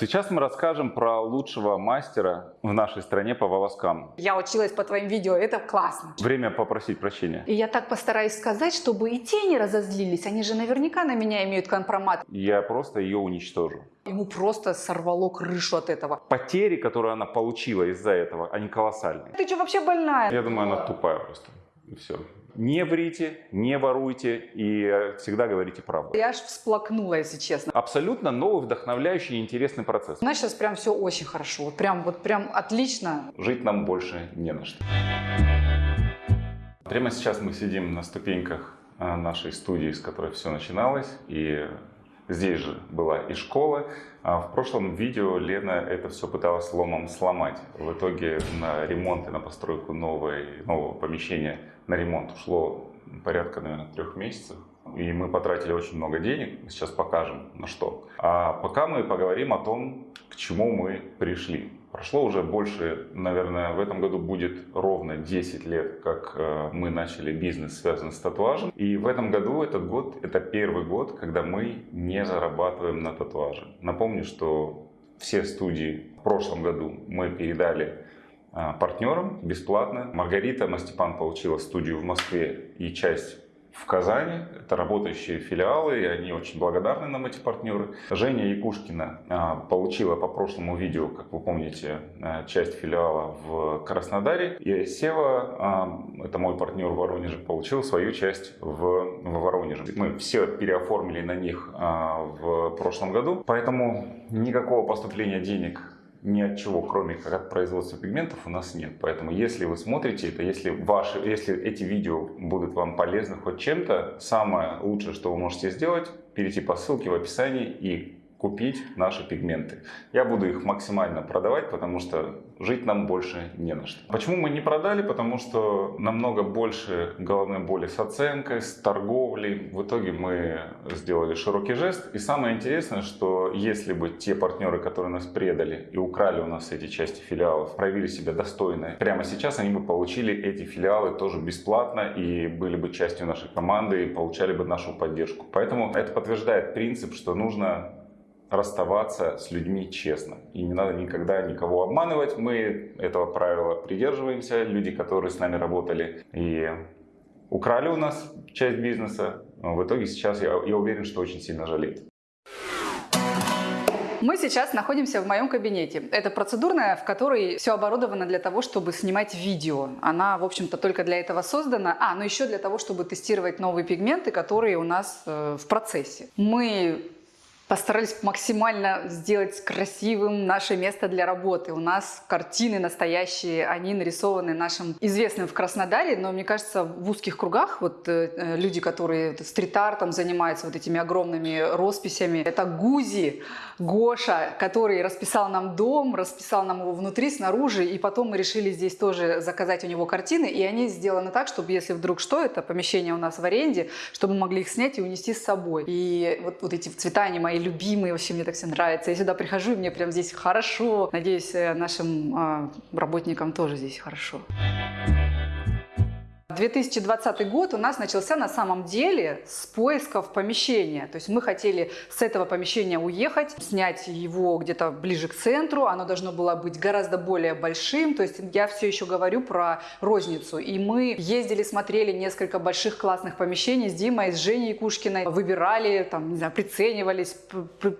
Сейчас мы расскажем про лучшего мастера в нашей стране по волоскам. Я училась по твоим видео, это классно. Время попросить прощения. И я так постараюсь сказать, чтобы и те не разозлились. Они же наверняка на меня имеют компромат. Я просто ее уничтожу. Ему просто сорвало крышу от этого. Потери, которые она получила из-за этого, они колоссальные. Ты что, вообще больная? Я думаю, она тупая просто. Все. Не врите, не воруйте и э, всегда говорите правду. Я аж всплакнула, если честно. Абсолютно новый, вдохновляющий и интересный процесс. У нас сейчас прям все очень хорошо. Вот прям, вот прям отлично. Жить нам больше не на что. Прямо сейчас мы сидим на ступеньках а, нашей студии, с которой все начиналось. И здесь же была и школа. А в прошлом видео Лена это все пыталась ломом сломать. В итоге на ремонт и на постройку новой, нового помещения на ремонт ушло порядка, наверное, трех месяцев. И мы потратили очень много денег, сейчас покажем на что. А пока мы поговорим о том, к чему мы пришли. Прошло уже больше, наверное, в этом году будет ровно 10 лет, как э, мы начали бизнес, связанный с татуажем. И в этом году, этот год, это первый год, когда мы не зарабатываем на татуаже. Напомню, что все студии в прошлом году мы передали э, партнерам бесплатно. Маргарита Мастепан получила студию в Москве и часть в Казани. Это работающие филиалы, и они очень благодарны нам, эти партнеры. Женя Якушкина а, получила по прошлому видео, как вы помните, а, часть филиала в Краснодаре. И Сева, а, это мой партнер в Воронеже, получил свою часть в, в Воронеже. Мы все переоформили на них в прошлом году, поэтому никакого поступления денег ни от чего, кроме как от производства пигментов, у нас нет. Поэтому, если вы смотрите это, если, ваши, если эти видео будут вам полезны хоть чем-то, самое лучшее, что вы можете сделать, перейти по ссылке в описании и купить наши пигменты. Я буду их максимально продавать, потому что жить нам больше не на что. Почему мы не продали? Потому что намного больше головной боли с оценкой, с торговлей. В итоге мы сделали широкий жест. И самое интересное, что если бы те партнеры, которые нас предали и украли у нас эти части филиалов, проявили себя достойно, прямо сейчас они бы получили эти филиалы тоже бесплатно и были бы частью нашей команды и получали бы нашу поддержку. Поэтому это подтверждает принцип, что нужно расставаться с людьми честно. И не надо никогда никого обманывать. Мы этого правила придерживаемся. Люди, которые с нами работали и украли у нас часть бизнеса, в итоге сейчас я, я уверен, что очень сильно жалеют. Мы сейчас находимся в моем кабинете. Это процедурная, в которой все оборудовано для того, чтобы снимать видео. Она, в общем-то, только для этого создана. А, ну еще для того, чтобы тестировать новые пигменты, которые у нас э, в процессе. Мы постарались максимально сделать красивым наше место для работы. У нас картины настоящие, они нарисованы нашим известным в Краснодаре, но мне кажется, в узких кругах вот э, э люди, которые стрит-артом занимаются вот этими огромными росписями, это Гузи, Гоша, который расписал нам дом, расписал нам его внутри, снаружи, и потом мы решили здесь тоже заказать у него картины, и они сделаны так, чтобы если вдруг что, это помещение у нас в аренде, чтобы мы могли их снять и унести с собой. И вот, вот эти цвета, они мои любимые, вообще мне так все нравится. Я сюда прихожу, и мне прям здесь хорошо. Надеюсь, э, нашим а, работникам тоже здесь хорошо. 2020 год у нас начался на самом деле с поисков помещения. То есть мы хотели с этого помещения уехать, снять его где-то ближе к центру. Оно должно было быть гораздо более большим. То есть я все еще говорю про розницу. И мы ездили, смотрели несколько больших классных помещений с Димой, с Женей Кушкиной. Выбирали, там, не знаю, приценивались,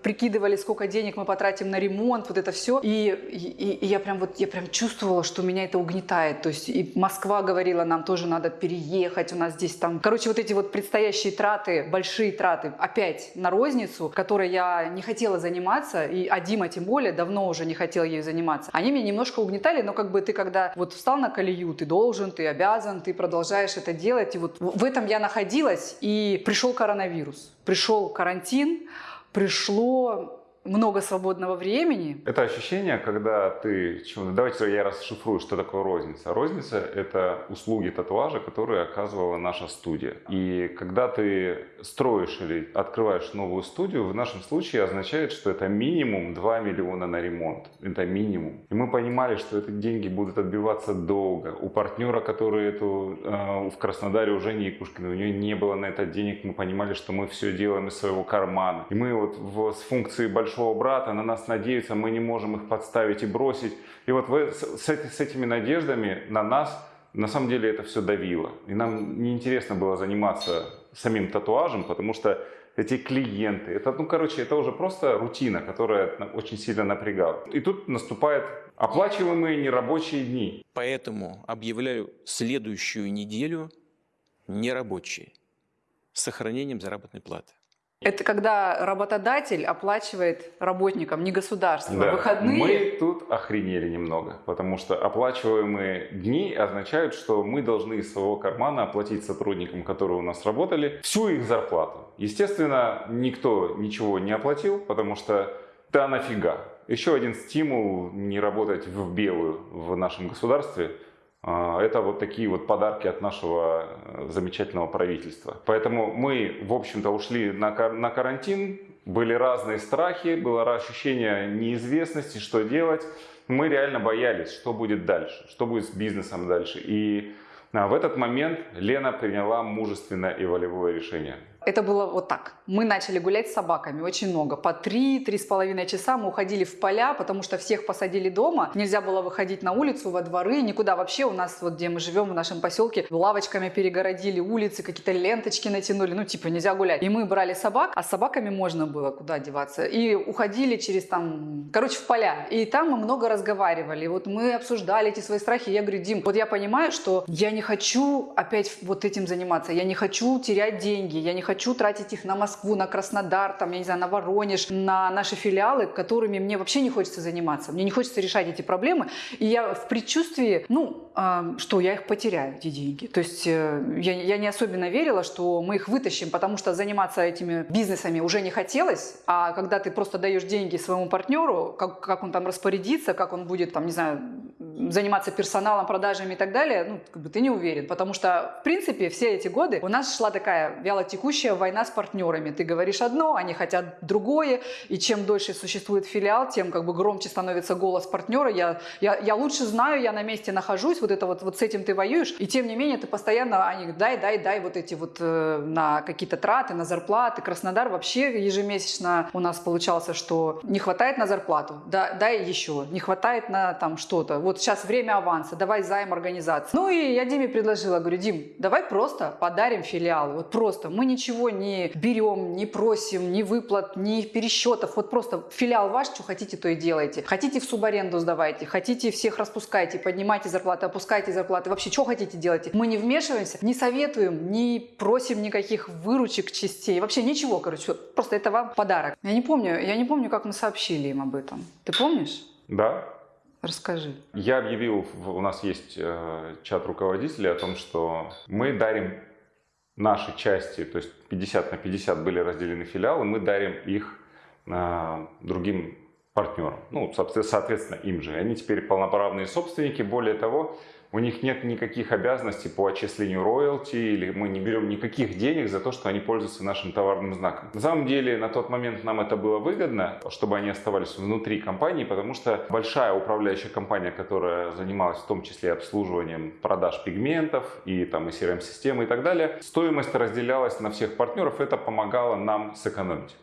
прикидывали, сколько денег мы потратим на ремонт, вот это все. И, и, и я прям вот, я прям чувствовала, что меня это угнетает. То есть и Москва говорила, нам тоже надо переехать, у нас здесь там... Короче, вот эти вот предстоящие траты, большие траты, опять на розницу, которой я не хотела заниматься, и а Дима тем более давно уже не хотел ей заниматься. Они меня немножко угнетали, но как бы ты когда вот встал на колею, ты должен, ты обязан, ты продолжаешь это делать. И вот в этом я находилась, и пришел коронавирус, пришел карантин, пришло много свободного времени. Это ощущение, когда ты... Давайте я расшифрую, что такое розница. Розница – это услуги татуажа, которые оказывала наша студия. И когда ты строишь или открываешь новую студию, в нашем случае означает, что это минимум 2 миллиона на ремонт. Это минимум. И мы понимали, что эти деньги будут отбиваться долго. У партнера, который эту э, в Краснодаре уже не Якушкина, у нее не было на это денег, мы понимали, что мы все делаем из своего кармана. И мы вот в, с функцией большой большого брата, на нас надеются, мы не можем их подставить и бросить. И вот с, с этими надеждами на нас, на самом деле это все давило. И нам неинтересно было заниматься самим татуажем, потому что эти клиенты, это, ну, короче, это уже просто рутина, которая очень сильно напрягала. И тут наступает оплачиваемые нерабочие дни. Поэтому объявляю следующую неделю нерабочей с сохранением заработной платы. Это когда работодатель оплачивает работникам, не государство, да. выходные. Мы тут охренели немного, потому что оплачиваемые дни означают, что мы должны из своего кармана оплатить сотрудникам, которые у нас работали, всю их зарплату. Естественно, никто ничего не оплатил, потому что да нафига. Еще один стимул не работать в белую в нашем государстве – а, это вот такие вот подарки от нашего э, замечательного правительства. Поэтому мы, в общем-то, ушли на, на карантин, были разные страхи, было ощущение неизвестности, что делать. Мы реально боялись, что будет дальше, что будет с бизнесом дальше. И а, в этот момент Лена приняла мужественное и волевое решение. Это было вот так. Мы начали гулять с собаками очень много. По три, три с половиной часа мы уходили в поля, потому что всех посадили дома. Нельзя было выходить на улицу, во дворы, никуда вообще. У нас вот, где мы живем, в нашем поселке, лавочками перегородили улицы, какие-то ленточки натянули. Ну, типа, нельзя гулять. И мы брали собак, а с собаками можно было куда деваться. И уходили через там, короче, в поля. И там мы много разговаривали. Вот мы обсуждали эти свои страхи. Я говорю, Дим, вот я понимаю, что я не хочу опять вот этим заниматься. Я не хочу терять деньги. Я не хочу тратить их на Москву, на Краснодар, там, я не знаю, на Воронеж, на наши филиалы, которыми мне вообще не хочется заниматься. Мне не хочется решать эти проблемы. И я в предчувствии, ну, э, что я их потеряю, эти деньги. То есть э, я, я не особенно верила, что мы их вытащим, потому что заниматься этими бизнесами уже не хотелось. А когда ты просто даешь деньги своему партнеру, как, как он там распорядится, как он будет, там, не знаю, заниматься персоналом, продажами и так далее, ну, как бы ты не уверен. Потому что, в принципе, все эти годы у нас шла такая вялотекущая война с партнерами. Ты говоришь одно, они хотят другое, и чем дольше существует филиал, тем как бы громче становится голос партнера. Я, я, я лучше знаю, я на месте нахожусь, вот это вот, вот с этим ты воюешь, и тем не менее ты постоянно, они дай, дай, дай вот эти вот э, на какие-то траты, на зарплаты. Краснодар вообще ежемесячно у нас получался, что не хватает на зарплату, да, дай еще, не хватает на там что-то. Вот сейчас время аванса, давай займ организации. Ну и я Диме предложила, говорю, Дим, давай просто подарим филиал, вот просто, мы ничего не берем, не просим, ни выплат, ни пересчетов, вот просто филиал ваш, что хотите, то и делайте. Хотите в субаренду сдавайте, хотите всех распускайте, поднимайте зарплаты, опускайте зарплаты, вообще что хотите делайте. Мы не вмешиваемся, не советуем, не просим никаких выручек, частей, вообще ничего, короче, просто это вам подарок. Я не помню, я не помню, как мы сообщили им об этом. Ты помнишь? Да, Расскажи. Я объявил, у нас есть э, чат руководителей о том, что мы дарим наши части, то есть 50 на 50 были разделены филиалы, мы дарим их э, другим партнерам. Ну, соответственно, им же. Они теперь полноправные собственники. Более того, у них нет никаких обязанностей по отчислению роялти, или мы не берем никаких денег за то, что они пользуются нашим товарным знаком. На самом деле, на тот момент нам это было выгодно, чтобы они оставались внутри компании, потому что большая управляющая компания, которая занималась в том числе обслуживанием продаж пигментов и там и CRM-системы и так далее, стоимость разделялась на всех партнеров, это помогало нам сэкономить.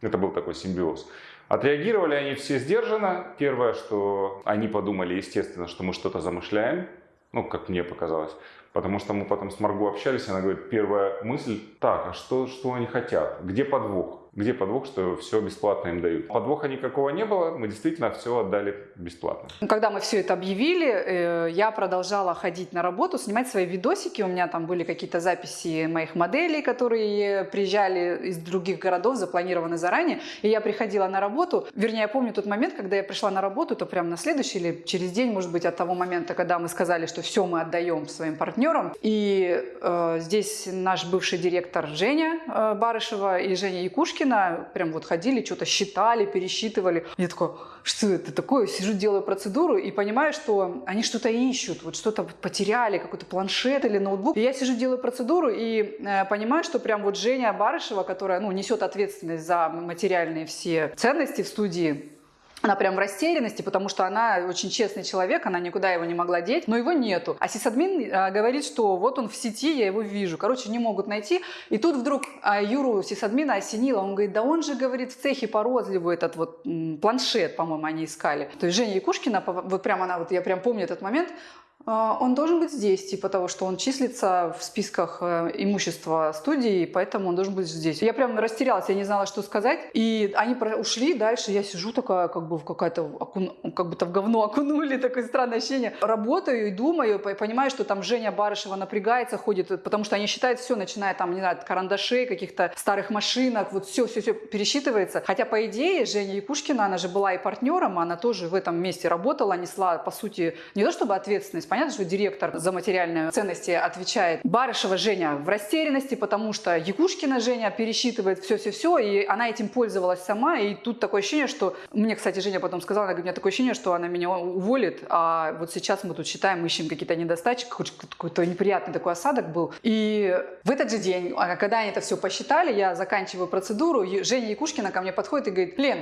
Это был такой симбиоз. Отреагировали они все сдержанно. Первое, что они подумали, естественно, что мы что-то замышляем, ну, как мне показалось. Потому что мы потом с Марго общались, она говорит, первая мысль, так, а что, что они хотят? Где подвох? Где подвох, что все бесплатно им дают? Подвоха никакого не было, мы действительно все отдали бесплатно. Когда мы все это объявили, э, я продолжала ходить на работу, снимать свои видосики. У меня там были какие-то записи моих моделей, которые приезжали из других городов, запланированы заранее. И я приходила на работу. Вернее, я помню тот момент, когда я пришла на работу, то прям на следующий или через день, может быть, от того момента, когда мы сказали, что все мы отдаем своим партнерам. И э, здесь наш бывший директор Женя э, Барышева и Женя Якушкин Пушкина, прям вот ходили, что-то считали, пересчитывали. Я такой, что это такое? Сижу, делаю процедуру и понимаю, что они что-то ищут, вот что-то потеряли, какой-то планшет или ноутбук. И я сижу, делаю процедуру и э, понимаю, что прям вот Женя Барышева, которая, ну, несет ответственность за материальные все ценности в студии, Она прям в растерянности, потому что она очень честный человек, она никуда его не могла деть, но его нету. А сисадмин а, говорит, что вот он в сети, я его вижу. Короче, не могут найти. И тут вдруг а, Юру сисадмина осенило. Он говорит, да он же, говорит, в цехе по розливу этот вот планшет, по-моему, они искали. То есть Женя Якушкина, вот прям она, вот я прям помню этот момент, он должен быть здесь, типа того, что он числится в списках э, имущества студии, поэтому он должен быть здесь. Я прям растерялась, я не знала, что сказать. И они ушли дальше, я сижу такая, как бы в какая-то, как будто в говно окунули, такое странное ощущение. Работаю и думаю, понимаю, что там Женя Барышева напрягается, ходит, потому что они считают все, начиная там, не знаю, от карандашей, каких-то старых машинок, вот все, все, все пересчитывается. Хотя, по идее, Женя Якушкина, она же была и партнером, она тоже в этом месте работала, несла, по сути, не то чтобы ответственность, Понятно, что директор за материальные ценности отвечает. Барышева Женя в растерянности, потому что Якушкина Женя пересчитывает все-все-все, и она этим пользовалась сама. И тут такое ощущение, что... Мне, кстати, Женя потом сказала, она говорит, у меня такое ощущение, что она меня уволит, а вот сейчас мы тут считаем, ищем какие-то недостачи, какой-то неприятный такой осадок был. И в этот же день, а, когда они это все посчитали, я заканчиваю процедуру, Женя Якушкина ко мне подходит и говорит, Лен,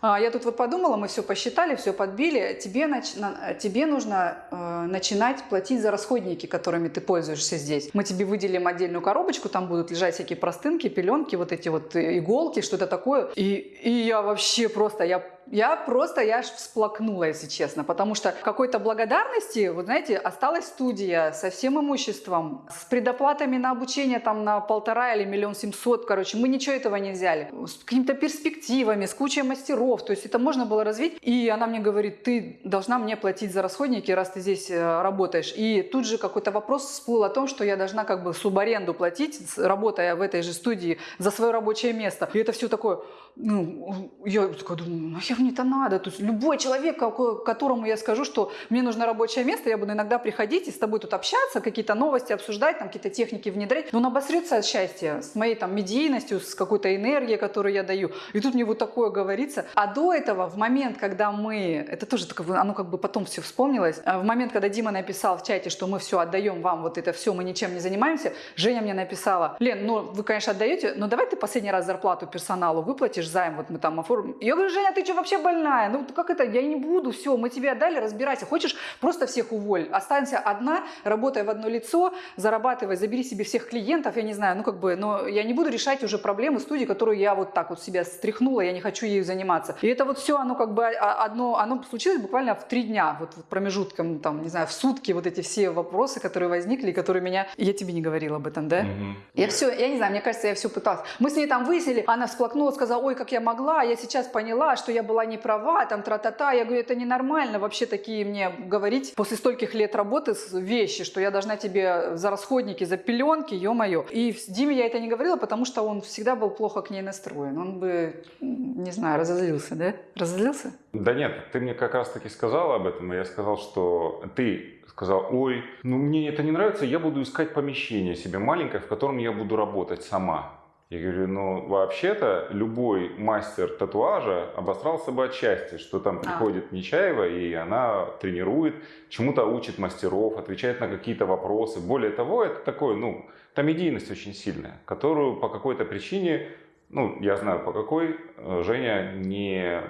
а, я тут вот подумала, мы все посчитали, все подбили, тебе, нач... тебе нужно э, начинать платить за расходники, которыми ты пользуешься здесь. Мы тебе выделим отдельную коробочку, там будут лежать всякие простынки, пеленки, вот эти вот иголки, что-то такое. И, и я вообще просто, я я просто, я аж всплакнула, если честно, потому что какой-то благодарности, вот знаете, осталась студия со всем имуществом, с предоплатами на обучение там на полтора или миллион семьсот, короче, мы ничего этого не взяли, с какими-то перспективами, с кучей мастеров, то есть это можно было развить, и она мне говорит, ты должна мне платить за расходники, раз ты здесь э, работаешь, и тут же какой-то вопрос всплыл о том, что я должна как бы субаренду платить, работая в этой же студии за свое рабочее место, и это все такое, ну, я такая думаю, нахер мне это надо? То есть любой человек, которому я скажу, что мне нужно рабочее место, я буду иногда приходить и с тобой тут общаться, какие-то новости обсуждать, там какие-то техники внедрять, но он обосрется от счастья с моей там медийностью, с какой-то энергией, которую я даю. И тут мне вот такое говорится. А до этого, в момент, когда мы, это тоже так, оно как бы потом все вспомнилось, а в момент, когда Дима написал в чате, что мы все отдаем вам, вот это все, мы ничем не занимаемся, Женя мне написала, Лен, ну вы, конечно, отдаете, но давай ты последний раз зарплату персоналу выплатишь займ, вот мы там оформим. Я говорю, Женя, ты что, вообще больная? Ну как это? Я не буду, все, мы тебе отдали, разбирайся. Хочешь, просто всех уволь. Останься одна, работай в одно лицо, зарабатывай, забери себе всех клиентов, я не знаю, ну как бы, но я не буду решать уже проблемы студии, которую я вот так вот себя стряхнула, я не хочу ею заниматься. И это вот все, оно как бы а, одно, оно случилось буквально в три дня, вот промежутком, там, не знаю, в сутки вот эти все вопросы, которые возникли, которые меня... Я тебе не говорила об этом, да? Угу. Я все, я не знаю, мне кажется, я все пыталась. Мы с ней там выяснили, она всплакнула, сказала, ой, как я могла, я сейчас поняла, что я была не права, там тра-та-та. Я говорю, это ненормально вообще такие мне говорить после стольких лет работы вещи, что я должна тебе за расходники, за пеленки, ё-моё. И Диме я это не говорила, потому что он всегда был плохо к ней настроен. Он бы, не знаю, разозлился, да? Разозлился? Да нет, ты мне как раз таки сказала об этом, и я сказал, что ты сказал, ой, ну мне это не нравится, я буду искать помещение себе маленькое, в котором я буду работать сама. Я говорю, ну вообще-то любой мастер татуажа обосрался бы от счастья, что там а. приходит Нечаева и она тренирует, чему-то учит мастеров, отвечает на какие-то вопросы. Более того, это такое, ну, там медийность очень сильная, которую по какой-то причине, ну, я знаю по какой, э, Женя не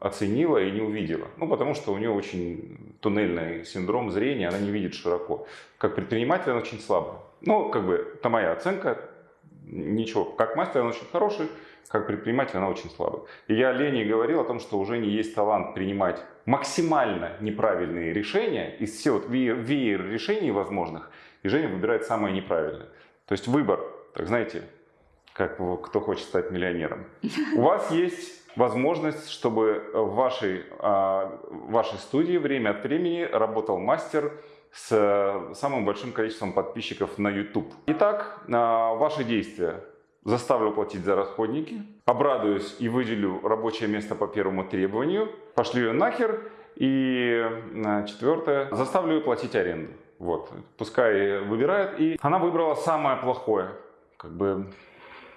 оценила и не увидела. Ну, потому что у нее очень туннельный синдром зрения, она не видит широко. Как предприниматель она очень слабая. Ну, как бы, это моя оценка, ничего. Как мастер она очень хороший, как предприниматель она очень слабая. И я Лене говорил о том, что уже не есть талант принимать максимально неправильные решения из всех вот веер, веер решений возможных, и Женя выбирает самое неправильное. То есть выбор, так знаете, как кто хочет стать миллионером. У вас есть возможность, чтобы в вашей, а, в вашей студии время от времени работал мастер, с э, самым большим количеством подписчиков на YouTube. Итак, э, ваши действия. Заставлю платить за расходники, обрадуюсь и выделю рабочее место по первому требованию, пошлю ее нахер. И э, четвертое, заставлю ее платить аренду. Вот, пускай выбирает. И она выбрала самое плохое. Как бы,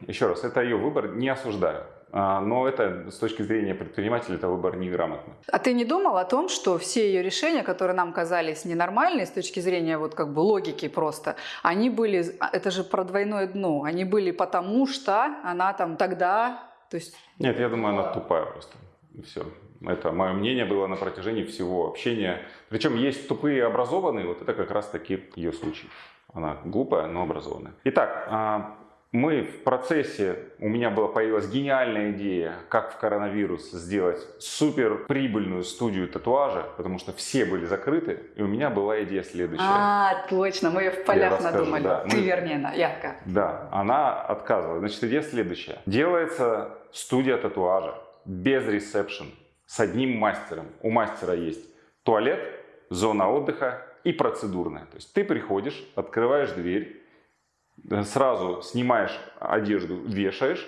еще раз, это ее выбор, не осуждаю. А, но это с точки зрения предпринимателя это выбор неграмотный. А ты не думал о том, что все ее решения, которые нам казались ненормальные с точки зрения вот как бы логики просто, они были, а, это же про двойное дно, они были потому что она там тогда, то есть... Нет, я думаю, она тупая просто. И все. Это мое мнение было на протяжении всего общения. Причем есть тупые и образованные, вот это как раз таки ее случай. Она глупая, но образованная. Итак, а, мы в процессе, у меня была появилась гениальная идея, как в коронавирус сделать супер прибыльную студию татуажа, потому что все были закрыты, и у меня была идея следующая. А, точно, мы ее в полях расскажу, надумали. да. Ты Мы- вернее, да, Ядка. Да, она отказывала. Значит, идея следующая. Делается студия татуажа без ресепшн, с одним мастером. У мастера есть туалет, зона отдыха и процедурная. То есть ты приходишь, открываешь дверь, сразу снимаешь одежду, вешаешь,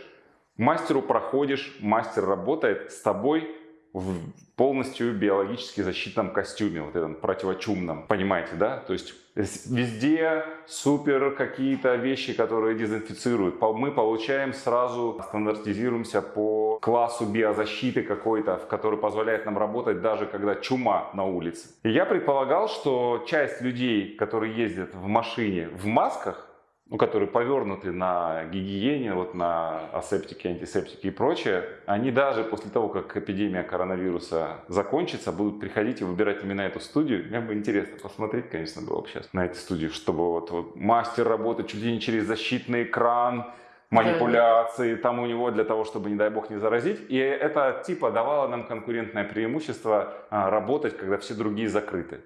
мастеру проходишь, мастер работает с тобой в полностью биологически защитном костюме, вот этом противочумном, понимаете, да? То есть везде супер какие-то вещи, которые дезинфицируют. Мы получаем сразу, стандартизируемся по классу биозащиты какой-то, который позволяет нам работать даже когда чума на улице. И я предполагал, что часть людей, которые ездят в машине в масках, ну, которые повернуты на гигиене, вот на асептике, антисептике и прочее, они даже после того, как эпидемия коронавируса закончится, будут приходить и выбирать именно эту студию. Мне бы интересно посмотреть, конечно, было бы сейчас на эту студию, чтобы вот, вот мастер работает чуть ли не через защитный экран, манипуляции там у него для того, чтобы, не дай бог, не заразить. И это типа давало нам конкурентное преимущество а, работать, когда все другие закрыты.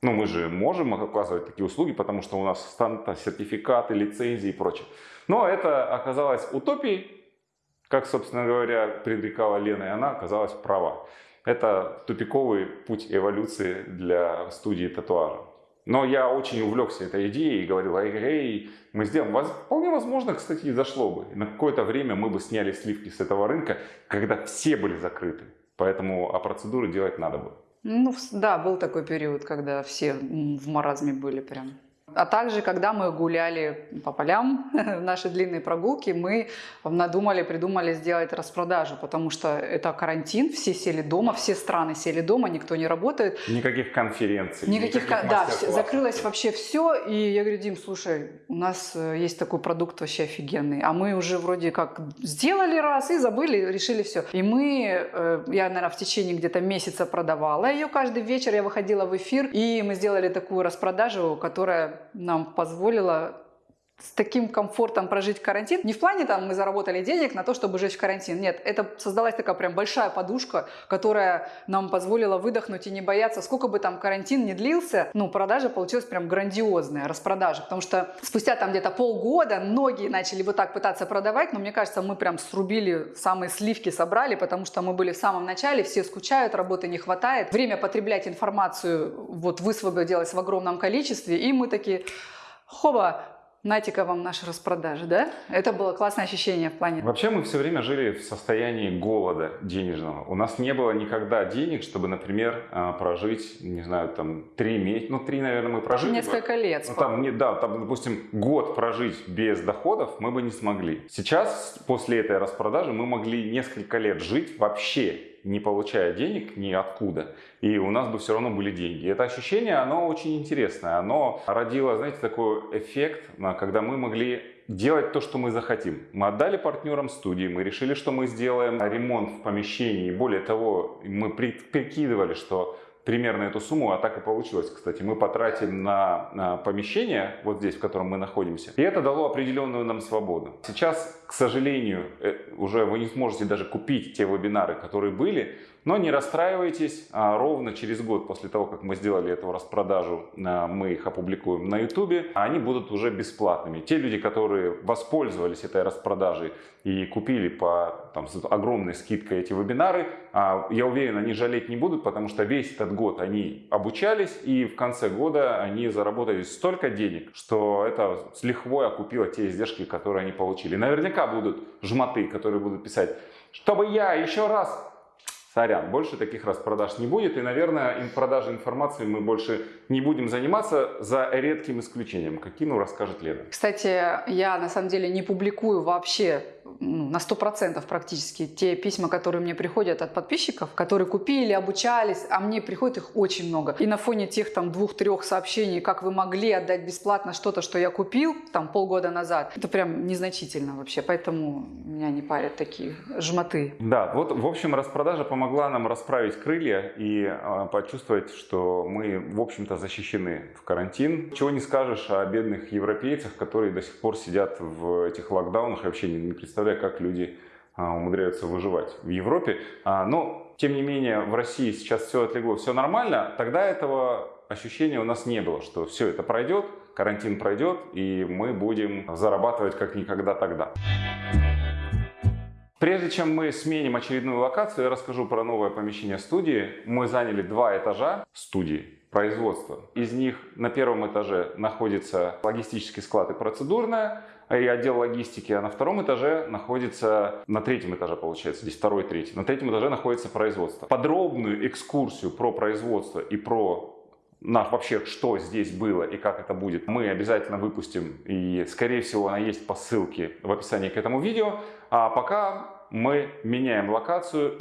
Ну, мы же можем оказывать такие услуги, потому что у нас станта, сертификаты, лицензии и прочее. Но это оказалось утопией, как, собственно говоря, предрекала Лена, и она оказалась права. Это тупиковый путь эволюции для студии татуажа. Но я очень увлекся этой идеей и говорил, эй, эй, мы сделаем. Вполне возможно, кстати, и зашло бы. На какое-то время мы бы сняли сливки с этого рынка, когда все были закрыты. Поэтому а процедуры делать надо было. Ну, да, был такой период, когда все в маразме были прям. А также, когда мы гуляли по полям, в наши длинные прогулки, мы надумали, придумали сделать распродажу, потому что это карантин, все сели дома, все страны сели дома, никто не работает. Никаких конференций. Никаких, ка- да, мастер-классов. закрылось вообще все, и я говорю, Дим, слушай, у нас э, есть такой продукт вообще офигенный, а мы уже вроде как сделали раз и забыли, решили все. И мы, э, я, наверное, в течение где-то месяца продавала ее каждый вечер, я выходила в эфир, и мы сделали такую распродажу, которая нам позволила с таким комфортом прожить карантин. Не в плане там мы заработали денег на то, чтобы жить в карантин. Нет, это создалась такая прям большая подушка, которая нам позволила выдохнуть и не бояться. Сколько бы там карантин не длился, ну, продажа получилась прям грандиозная, распродажа. Потому что спустя там где-то полгода многие начали вот так пытаться продавать, но мне кажется, мы прям срубили самые сливки, собрали, потому что мы были в самом начале, все скучают, работы не хватает. Время потреблять информацию вот высвободилось в огромном количестве, и мы такие, хоба, Натика вам наши распродажи, да? Это было классное ощущение в плане. Вообще мы все время жили в состоянии голода денежного. У нас не было никогда денег, чтобы, например, а, прожить, не знаю, там, три месяца, ну, три, наверное, мы прожили. бы. Несколько лет. Ну, там, не, да, там, допустим, год прожить без доходов мы бы не смогли. Сейчас, после этой распродажи, мы могли несколько лет жить вообще не получая денег ниоткуда, и у нас бы все равно были деньги. Это ощущение, оно очень интересное. Оно родило, знаете, такой эффект, а, когда мы могли делать то, что мы захотим. Мы отдали партнерам студии, мы решили, что мы сделаем ремонт в помещении. Более того, мы при- прикидывали, что примерно эту сумму, а так и получилось, кстати, мы потратим на, помещение, вот здесь, в котором мы находимся, и это дало определенную нам свободу. Сейчас, к сожалению, э, уже вы не сможете даже купить те вебинары, которые были, но не расстраивайтесь, а ровно через год после того, как мы сделали эту распродажу, а, мы их опубликуем на YouTube, они будут уже бесплатными. Те люди, которые воспользовались этой распродажей и купили по там, с огромной скидкой эти вебинары, а, я уверен, они жалеть не будут, потому что весь этот год они обучались, и в конце года они заработали столько денег, что это с лихвой окупило те издержки, которые они получили. Наверняка будут жмоты, которые будут писать, чтобы я еще раз Сорян, больше таких распродаж не будет. И, наверное, им продажей информации мы больше не будем заниматься за редким исключением. Каким ну, расскажет Лена. Кстати, я на самом деле не публикую вообще на 100% практически те письма, которые мне приходят от подписчиков, которые купили, обучались, а мне приходит их очень много. И на фоне тех там двух-трех сообщений, как вы могли отдать бесплатно что-то, что я купил там полгода назад, это прям незначительно вообще, поэтому меня не парят такие жмоты. Да, вот в общем распродажа по помогла нам расправить крылья и а, почувствовать, что мы, в общем-то, защищены в карантин. Чего не скажешь о бедных европейцах, которые до сих пор сидят в этих локдаунах. Я вообще не, не представляю, как люди а, умудряются выживать в Европе. А, но, тем не менее, в России сейчас все отлегло, все нормально. Тогда этого ощущения у нас не было, что все это пройдет, карантин пройдет, и мы будем зарабатывать как никогда тогда. Прежде чем мы сменим очередную локацию, я расскажу про новое помещение студии. Мы заняли два этажа студии производства. Из них на первом этаже находится логистический склад и процедурная, и отдел логистики, а на втором этаже находится, на третьем этаже получается, здесь второй, третий, на третьем этаже находится производство. Подробную экскурсию про производство и про наш вообще, что здесь было и как это будет, мы обязательно выпустим. И, скорее всего, она есть по ссылке в описании к этому видео. А пока мы меняем локацию.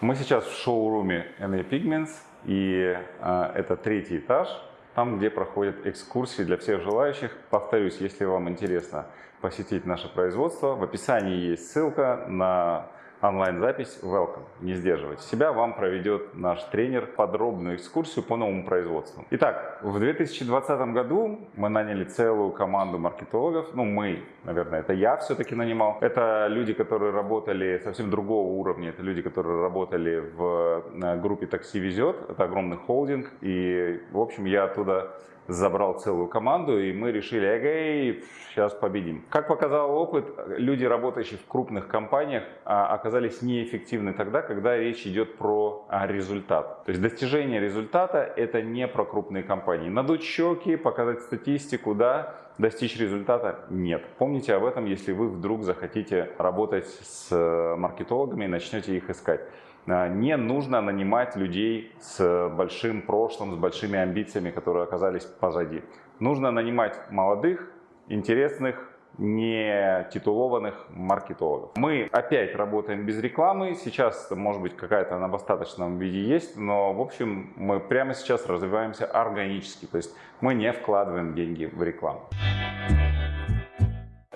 Мы сейчас в шоуруме NA Pigments. И а, это третий этаж, там, где проходят экскурсии для всех желающих. Повторюсь, если вам интересно посетить наше производство, в описании есть ссылка на онлайн-запись. Welcome, не сдерживайте себя, вам проведет наш тренер подробную экскурсию по новому производству. Итак, в 2020 году мы наняли целую команду маркетологов, ну мы, наверное, это я все-таки нанимал. Это люди, которые работали совсем другого уровня, это люди, которые работали в группе «Такси везет», это огромный холдинг, и, в общем, я оттуда забрал целую команду, и мы решили, эгей, сейчас победим. Как показал опыт, люди, работающие в крупных компаниях, а, оказались неэффективны тогда, когда речь идет про а, результат. То есть достижение результата – это не про крупные компании. Надуть щеки, показать статистику, да, достичь результата – нет. Помните об этом, если вы вдруг захотите работать с э, маркетологами и начнете их искать. А, не нужно нанимать людей с большим прошлым, с большими амбициями, которые оказались позади. Нужно нанимать молодых, интересных, не титулованных маркетологов. Мы опять работаем без рекламы. Сейчас, может быть, какая-то она в остаточном виде есть, но, в общем, мы прямо сейчас развиваемся органически. То есть мы не вкладываем деньги в рекламу.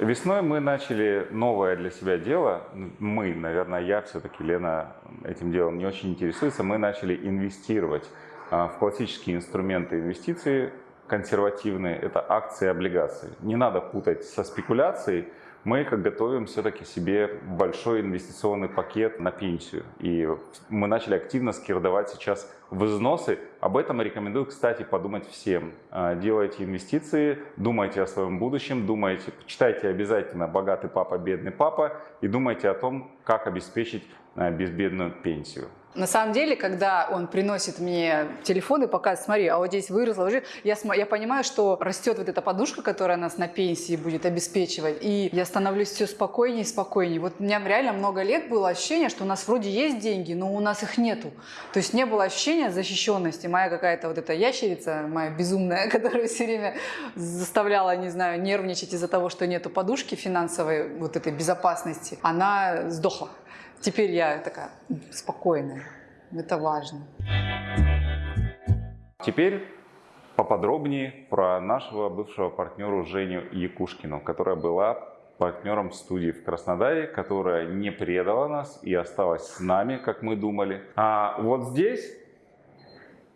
Весной мы начали новое для себя дело. Мы, наверное, я все-таки, Лена этим делом не очень интересуется. Мы начали инвестировать а, в классические инструменты инвестиций, консервативные. Это акции и облигации. Не надо путать со спекуляцией мы как готовим все-таки себе большой инвестиционный пакет на пенсию. И мы начали активно скирдовать сейчас взносы. Об этом рекомендую, кстати, подумать всем. А, делайте инвестиции, думайте о своем будущем, думайте, читайте обязательно «Богатый папа, бедный папа» и думайте о том, как обеспечить а, безбедную пенсию. На самом деле, когда он приносит мне телефон и показывает, смотри, а вот здесь выросла, я, я понимаю, что растет вот эта подушка, которая нас на пенсии будет обеспечивать, и я становлюсь все спокойнее и спокойнее. Вот у меня реально много лет было ощущение, что у нас вроде есть деньги, но у нас их нету. То есть не было ощущения защищенности. Моя какая-то вот эта ящерица, моя безумная, которая все время заставляла, не знаю, нервничать из-за того, что нету подушки финансовой, вот этой безопасности, она сдохла. Теперь я такая спокойная. Это важно. Теперь поподробнее про нашего бывшего партнера Женю Якушкину, которая была партнером студии в Краснодаре, которая не предала нас и осталась с нами, как мы думали. А вот здесь,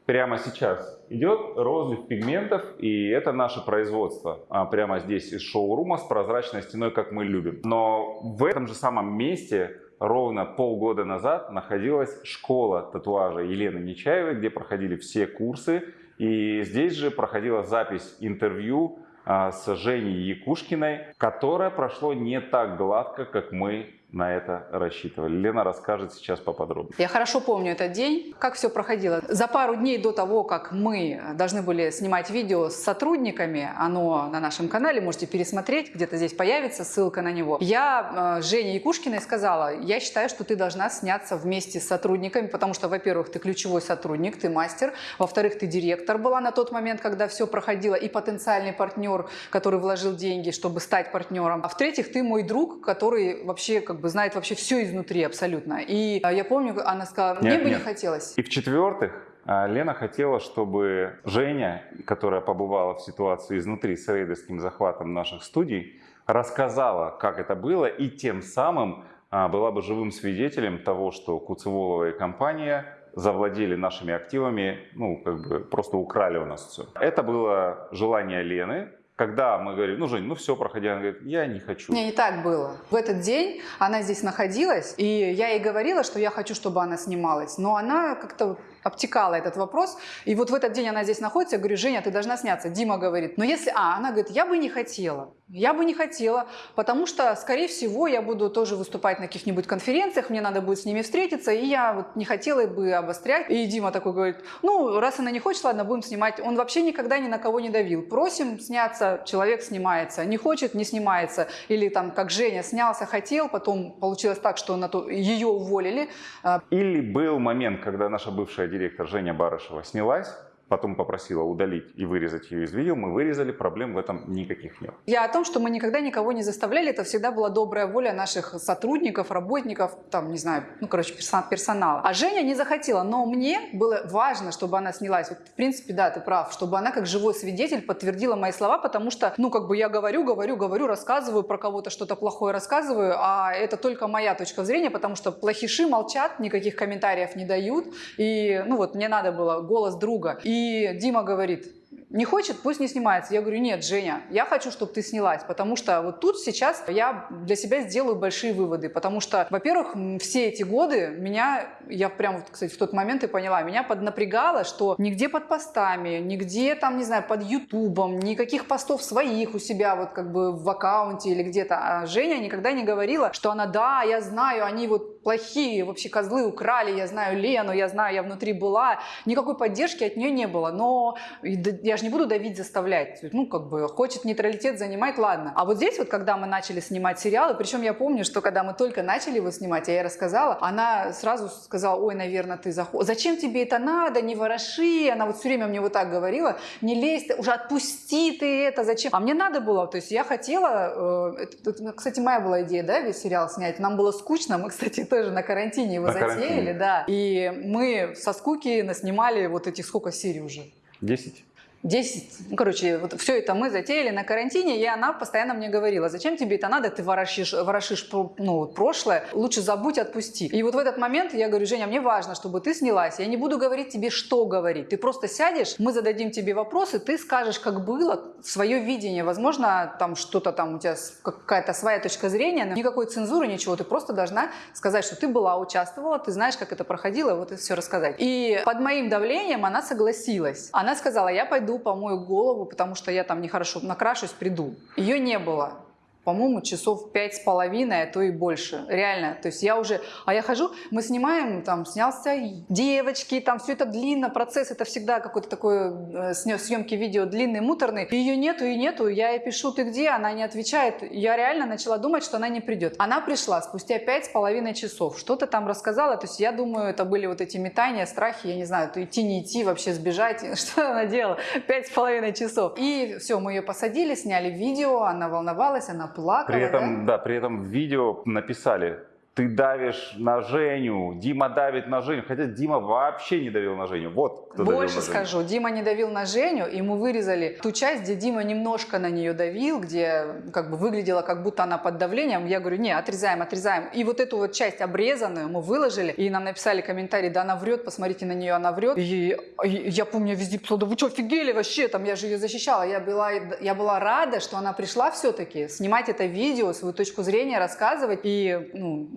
прямо сейчас, идет розлив пигментов, и это наше производство. А прямо здесь из шоурума с прозрачной стеной, как мы любим. Но в этом же самом месте ровно полгода назад находилась школа татуажа Елены Нечаевой, где проходили все курсы. И здесь же проходила запись интервью а, с Женей Якушкиной, которое прошло не так гладко, как мы на это рассчитывали. Лена расскажет сейчас поподробнее. Я хорошо помню этот день, как все проходило. За пару дней до того, как мы должны были снимать видео с сотрудниками, оно на нашем канале, можете пересмотреть, где-то здесь появится ссылка на него. Я э, Жене Якушкиной сказала, я считаю, что ты должна сняться вместе с сотрудниками, потому что, во-первых, ты ключевой сотрудник, ты мастер, во-вторых, ты директор была на тот момент, когда все проходило, и потенциальный партнер, который вложил деньги, чтобы стать партнером, а в-третьих, ты мой друг, который вообще как бы бы знает вообще все изнутри абсолютно. И а, я помню, она сказала, мне нет, бы нет. не хотелось. И в-четвертых, а, Лена хотела, чтобы Женя, которая побывала в ситуации изнутри с рейдерским захватом наших студий, рассказала, как это было, и тем самым а, была бы живым свидетелем того, что Куцеволова и компания завладели нашими активами, ну, как бы просто украли у нас все. Это было желание Лены, когда мы говорим, ну, Жень, ну все, проходи, она говорит, я не хочу. Не, не так было. В этот день она здесь находилась, и я ей говорила, что я хочу, чтобы она снималась. Но она как-то обтекала этот вопрос. И вот в этот день она здесь находится, я говорю, Женя, ты должна сняться. Дима говорит, ну если... А, она говорит, я бы не хотела. Я бы не хотела, потому что, скорее всего, я буду тоже выступать на каких-нибудь конференциях, мне надо будет с ними встретиться, и я вот не хотела бы обострять. И Дима такой говорит, ну, раз она не хочет, ладно, будем снимать. Он вообще никогда ни на кого не давил. Просим сняться, человек снимается. Не хочет, не снимается. Или там, как Женя, снялся, хотел, потом получилось так, что на то, ее уволили. А, Или был момент, когда наша бывшая директор Женя Барышева снялась, потом попросила удалить и вырезать ее из видео, мы вырезали, проблем в этом никаких нет. Я о том, что мы никогда никого не заставляли, это всегда была добрая воля наших сотрудников, работников, там, не знаю, ну, короче, персон- персонала. А Женя не захотела, но мне было важно, чтобы она снялась. Вот, в принципе, да, ты прав, чтобы она как живой свидетель подтвердила мои слова, потому что, ну, как бы я говорю, говорю, говорю, рассказываю про кого-то что-то плохое рассказываю, а это только моя точка зрения, потому что плохиши молчат, никаких комментариев не дают, и, ну, вот мне надо было голос друга. И Дима говорит, не хочет, пусть не снимается. Я говорю, нет, Женя, я хочу, чтобы ты снялась, потому что вот тут сейчас я для себя сделаю большие выводы, потому что, во-первых, все эти годы меня, я прям, кстати, в тот момент и поняла, меня поднапрягало, что нигде под постами, нигде там, не знаю, под ютубом, никаких постов своих у себя вот как бы в аккаунте или где-то. А Женя никогда не говорила, что она, да, я знаю, они вот плохие, вообще козлы украли, я знаю Лену, я знаю, я внутри была. Никакой поддержки от нее не было, но я же не буду давить, заставлять. Ну, как бы, хочет нейтралитет занимать, ладно. А вот здесь вот, когда мы начали снимать сериалы, причем я помню, что когда мы только начали его снимать, я ей рассказала, она сразу сказала, ой, наверное, ты заходишь. Зачем тебе это надо, не вороши? Она вот все время мне вот так говорила, не лезь, ты, уже отпусти ты это, зачем? А мне надо было, то есть я хотела, э, это- это, кстати, моя была идея, да, весь сериал снять. Нам было скучно, мы, кстати, тоже на карантине его На затеяли, карантине. да. И мы со скуки наснимали вот этих сколько серий уже? 10. 10, ну, короче, вот все это мы затеяли на карантине, и она постоянно мне говорила, зачем тебе это надо, ты ворошишь, ворошишь ну, прошлое, лучше забудь, отпусти. И вот в этот момент я говорю, Женя, мне важно, чтобы ты снялась, я не буду говорить тебе, что говорить, ты просто сядешь, мы зададим тебе вопросы, ты скажешь, как было, свое видение, возможно, там что-то там у тебя какая-то своя точка зрения, но никакой цензуры, ничего, ты просто должна сказать, что ты была, участвовала, ты знаешь, как это проходило, вот это все рассказать. И под моим давлением она согласилась. Она сказала, я пойду помою голову, потому что я там нехорошо накрашусь, приду. Ее не было по-моему, часов пять с половиной, а то и больше. Реально. То есть я уже... А я хожу, мы снимаем, там, снялся девочки, там, все это длинно, процесс, это всегда какой-то такой э, съемки видео длинный, муторный. Ее нету и нету, я ей пишу, ты где? Она не отвечает. Я реально начала думать, что она не придет. Она пришла спустя пять с половиной часов. Что-то там рассказала, то есть я думаю, это были вот эти метания, страхи, я не знаю, то идти, не идти, вообще сбежать. Что она делала? Пять с половиной часов. И все, мы ее посадили, сняли видео, она волновалась, она плакала. При да? этом, да, при этом в видео написали, ты давишь на Женю, Дима давит на Женю, хотя Дима вообще не давил на Женю. Вот кто давил Больше на Женю. скажу, Дима не давил на Женю, мы вырезали ту часть, где Дима немножко на нее давил, где как бы выглядело, как будто она под давлением. Я говорю, не, отрезаем, отрезаем. И вот эту вот часть обрезанную мы выложили, и нам написали комментарий, да она врет, посмотрите на нее, она врет. И, и я помню, везде писала, да вы что, офигели вообще, там я же ее защищала. Я была, я была рада, что она пришла все-таки снимать это видео, свою точку зрения рассказывать. И, ну,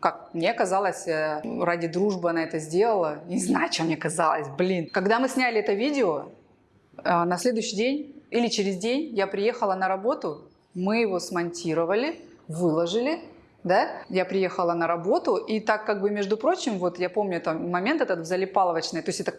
как мне казалось, э, ради дружбы она это сделала. Не знаю, что мне казалось, блин. Когда мы сняли это видео, э, на следующий день или через день я приехала на работу, мы его смонтировали, выложили, да, я приехала на работу, и так как бы, между прочим, вот я помню там момент этот в залипаловочной, то есть это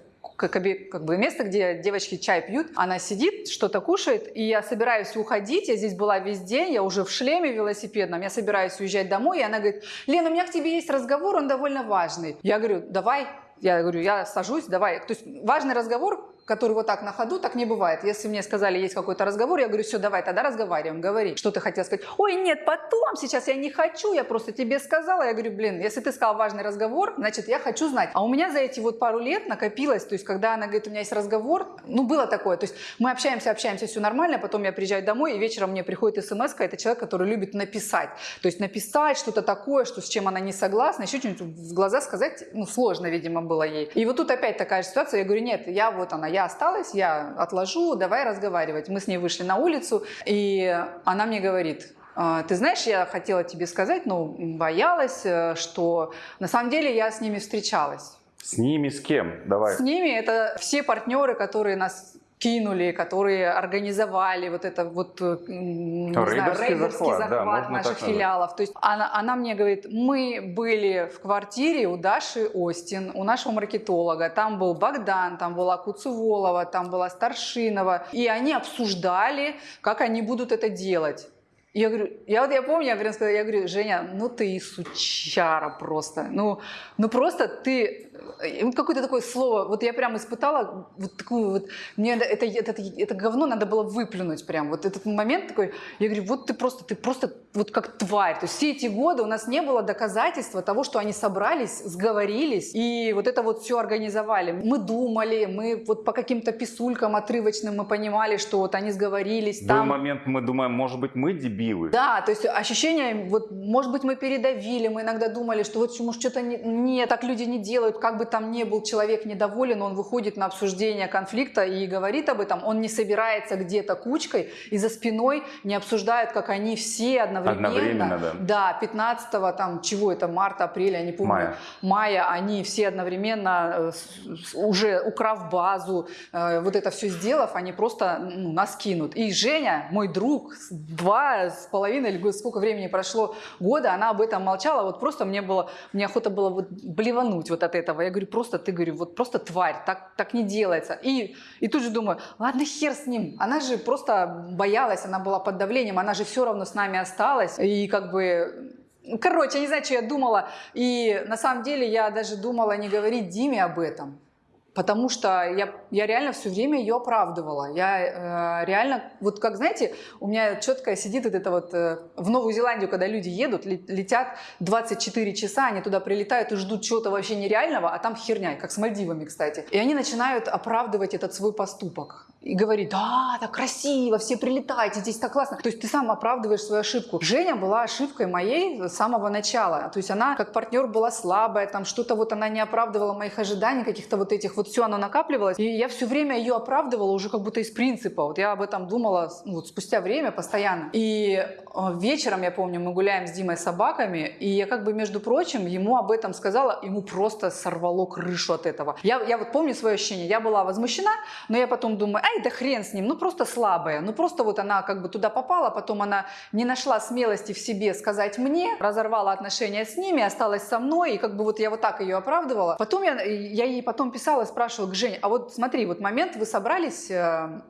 как, бы место, где девочки чай пьют, она сидит, что-то кушает, и я собираюсь уходить, я здесь была весь день, я уже в шлеме велосипедном, я собираюсь уезжать домой, и она говорит, Лена, у меня к тебе есть разговор, он довольно важный. Я говорю, давай, я говорю, я сажусь, давай. То есть важный разговор, который вот так на ходу, так не бывает. Если мне сказали, есть какой-то разговор, я говорю, все, давай, тогда разговариваем, говори. Что ты хотел сказать? Ой, нет, потом, сейчас я не хочу, я просто тебе сказала. Я говорю, блин, если ты сказал важный разговор, значит, я хочу знать. А у меня за эти вот пару лет накопилось, то есть, когда она говорит, у меня есть разговор, ну, было такое, то есть, мы общаемся, общаемся, все нормально, потом я приезжаю домой, и вечером мне приходит смс это человек, который любит написать. То есть, написать что-то такое, что с чем она не согласна, еще что-нибудь в глаза сказать, ну, сложно, видимо, было ей. И вот тут опять такая же ситуация, я говорю, нет, я вот она, я осталась, я отложу, давай разговаривать. Мы с ней вышли на улицу, и она мне говорит, «А, ты знаешь, я хотела тебе сказать, но боялась, э, что на самом деле я с ними встречалась. С ними с кем? Давай. С ними это все партнеры, которые нас кинули, которые организовали вот это вот э, не знаю, Рейдерский захват, захват, да, наших филиалов. То есть она, она мне говорит, мы были в квартире у Даши Остин, у нашего маркетолога, там был Богдан, там была Куцеволова, там была Старшинова, и они обсуждали, как они будут это делать. Я говорю, я вот я помню, я сказала, я говорю, Женя, ну ты и сучара просто, ну, ну просто ты, какое-то такое слово, вот я прям испытала вот такую вот, мне это, это, это, это говно надо было выплюнуть прям, вот этот момент такой, я говорю, вот ты просто, ты просто вот как тварь, то есть все эти годы у нас не было доказательства того, что они собрались, сговорились и вот это вот все организовали. Мы думали, мы вот по каким-то писулькам отрывочным мы понимали, что вот они сговорились, В там момент мы думаем, может быть, мы дебилы. да, то есть ощущение, вот, может быть, мы передавили, мы иногда думали, что вот может что-то не, не, так люди не делают, как бы там ни был человек недоволен, он выходит на обсуждение конфликта и говорит об этом, он не собирается где-то кучкой и за спиной не обсуждают, как они все одновременно, Одновременно, да. да 15 там, чего это, марта, апреля, я не помню, Мая. мая, они все одновременно, э, уже украв базу, э, вот это все сделав, они просто ну, нас кинут. И Женя, мой друг, два с половиной, или сколько времени прошло, года, она об этом молчала, вот просто мне было, мне охота было вот блевануть вот от этого. Я говорю, просто, ты, говорю, вот просто тварь, так, так не делается. И, и тут же думаю, ладно, хер с ним, она же просто боялась, она была под давлением, она же все равно с нами осталась, и как бы Короче, я не знаю, что я думала. И на самом деле я даже думала не говорить Диме об этом. Потому что я, я реально все время ее оправдывала. Я э, реально, вот как знаете, у меня четко сидит вот это вот э, в Новую Зеландию, когда люди едут, ле- летят 24 часа, они туда прилетают и ждут чего-то вообще нереального, а там херня, как с Мальдивами, кстати. И они начинают оправдывать этот свой поступок. И говорить, да, так красиво, все прилетайте, здесь так классно. То есть ты сам оправдываешь свою ошибку. Женя была ошибкой моей с самого начала. То есть она как партнер была слабая, там что-то вот она не оправдывала моих ожиданий, каких-то вот этих, вот все оно накапливалось. И я все время ее оправдывала уже как будто из принципа. Вот я об этом думала ну, вот спустя время постоянно. И э, вечером, я помню, мы гуляем с Димой с собаками, и я как бы, между прочим, ему об этом сказала, ему просто сорвало крышу от этого. Я, я вот помню свое ощущение, я была возмущена, но я потом думаю, ай, да хрен с ним, ну просто слабая, ну просто вот она как бы туда попала, потом она не нашла смелости в себе сказать мне, разорвала отношения с ними, осталась со мной, и как бы вот я вот так ее оправдывала. Потом я, я ей потом писала, спрашивала, Жень, а вот смотри, вот момент вы собрались э,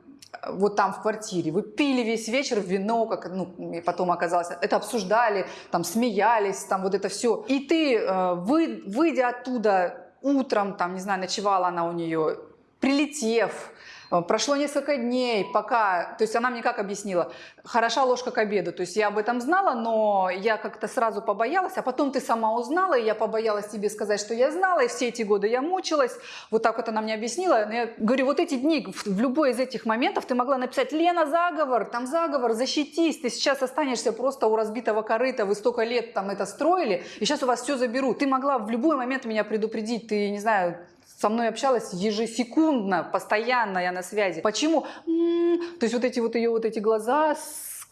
вот там в квартире, вы пили весь вечер вино, как, ну, и потом оказалось, это обсуждали, там смеялись, там вот это все. И ты, э, вы, выйдя оттуда утром, там, не знаю, ночевала она у нее, прилетев, Прошло несколько дней, пока, то есть она мне как объяснила, хороша ложка к обеду, то есть я об этом знала, но я как-то сразу побоялась, а потом ты сама узнала, и я побоялась тебе сказать, что я знала, и все эти годы я мучилась, вот так вот она мне объяснила, Но я говорю, вот эти дни, в, любой из этих моментов ты могла написать, Лена, заговор, там заговор, защитись, ты сейчас останешься просто у разбитого корыта, вы столько лет там это строили, и сейчас у вас все заберут, ты могла в любой момент меня предупредить, ты, не знаю, со мной общалась ежесекундно, постоянно я на связи. Почему? М, То есть вот эти вот ее вот эти глаза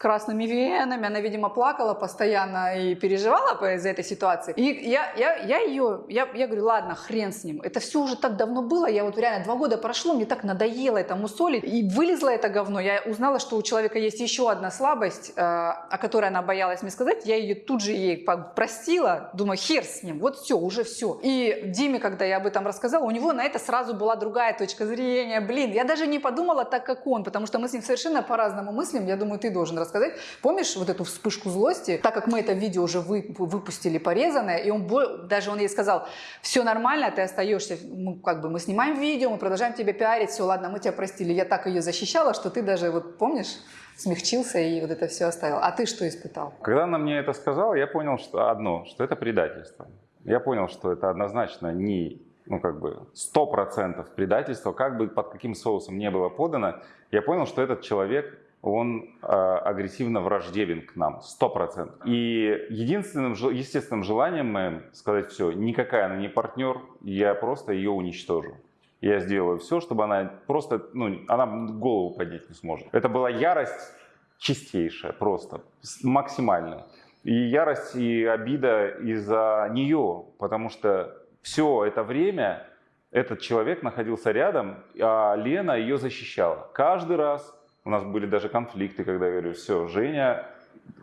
красными венами, она, видимо, плакала постоянно и переживала из-за этой ситуации. И я, я, я ее, я, я говорю, ладно, хрен с ним. Это все уже так давно было, я вот реально два года прошло, мне так надоело это мусолить. И вылезло это говно, я узнала, что у человека есть еще одна слабость, э, о которой она боялась мне сказать, я ее тут же ей простила, думаю, хер с ним, вот все, уже все. И Диме, когда я об этом рассказала, у него на это сразу была другая точка зрения. Блин, я даже не подумала так, как он, потому что мы с ним совершенно по-разному мыслим. Я думаю, ты должен рассказать рассказать. Помнишь вот эту вспышку злости? Так как мы это видео уже вы, выпустили порезанное, и он даже он ей сказал, все нормально, ты остаешься, мы, как бы мы снимаем видео, мы продолжаем тебя пиарить, все, ладно, мы тебя простили. Я так ее защищала, что ты даже, вот помнишь, смягчился и вот это все оставил. А ты что испытал? Когда она мне это сказала, я понял что одно, что это предательство. Я понял, что это однозначно не ну, как бы, сто процентов предательство, как бы под каким соусом не было подано, я понял, что этот человек, он э, агрессивно враждебен к нам, сто процентов. И единственным, естественным желанием моим сказать все, никакая она не партнер, я просто ее уничтожу. Я сделаю все, чтобы она просто, ну, она голову поднять не сможет. Это была ярость чистейшая, просто, максимальная. И ярость, и обида из-за нее, потому что все это время этот человек находился рядом, а Лена ее защищала. Каждый раз у нас были даже конфликты, когда я говорю, все, Женя,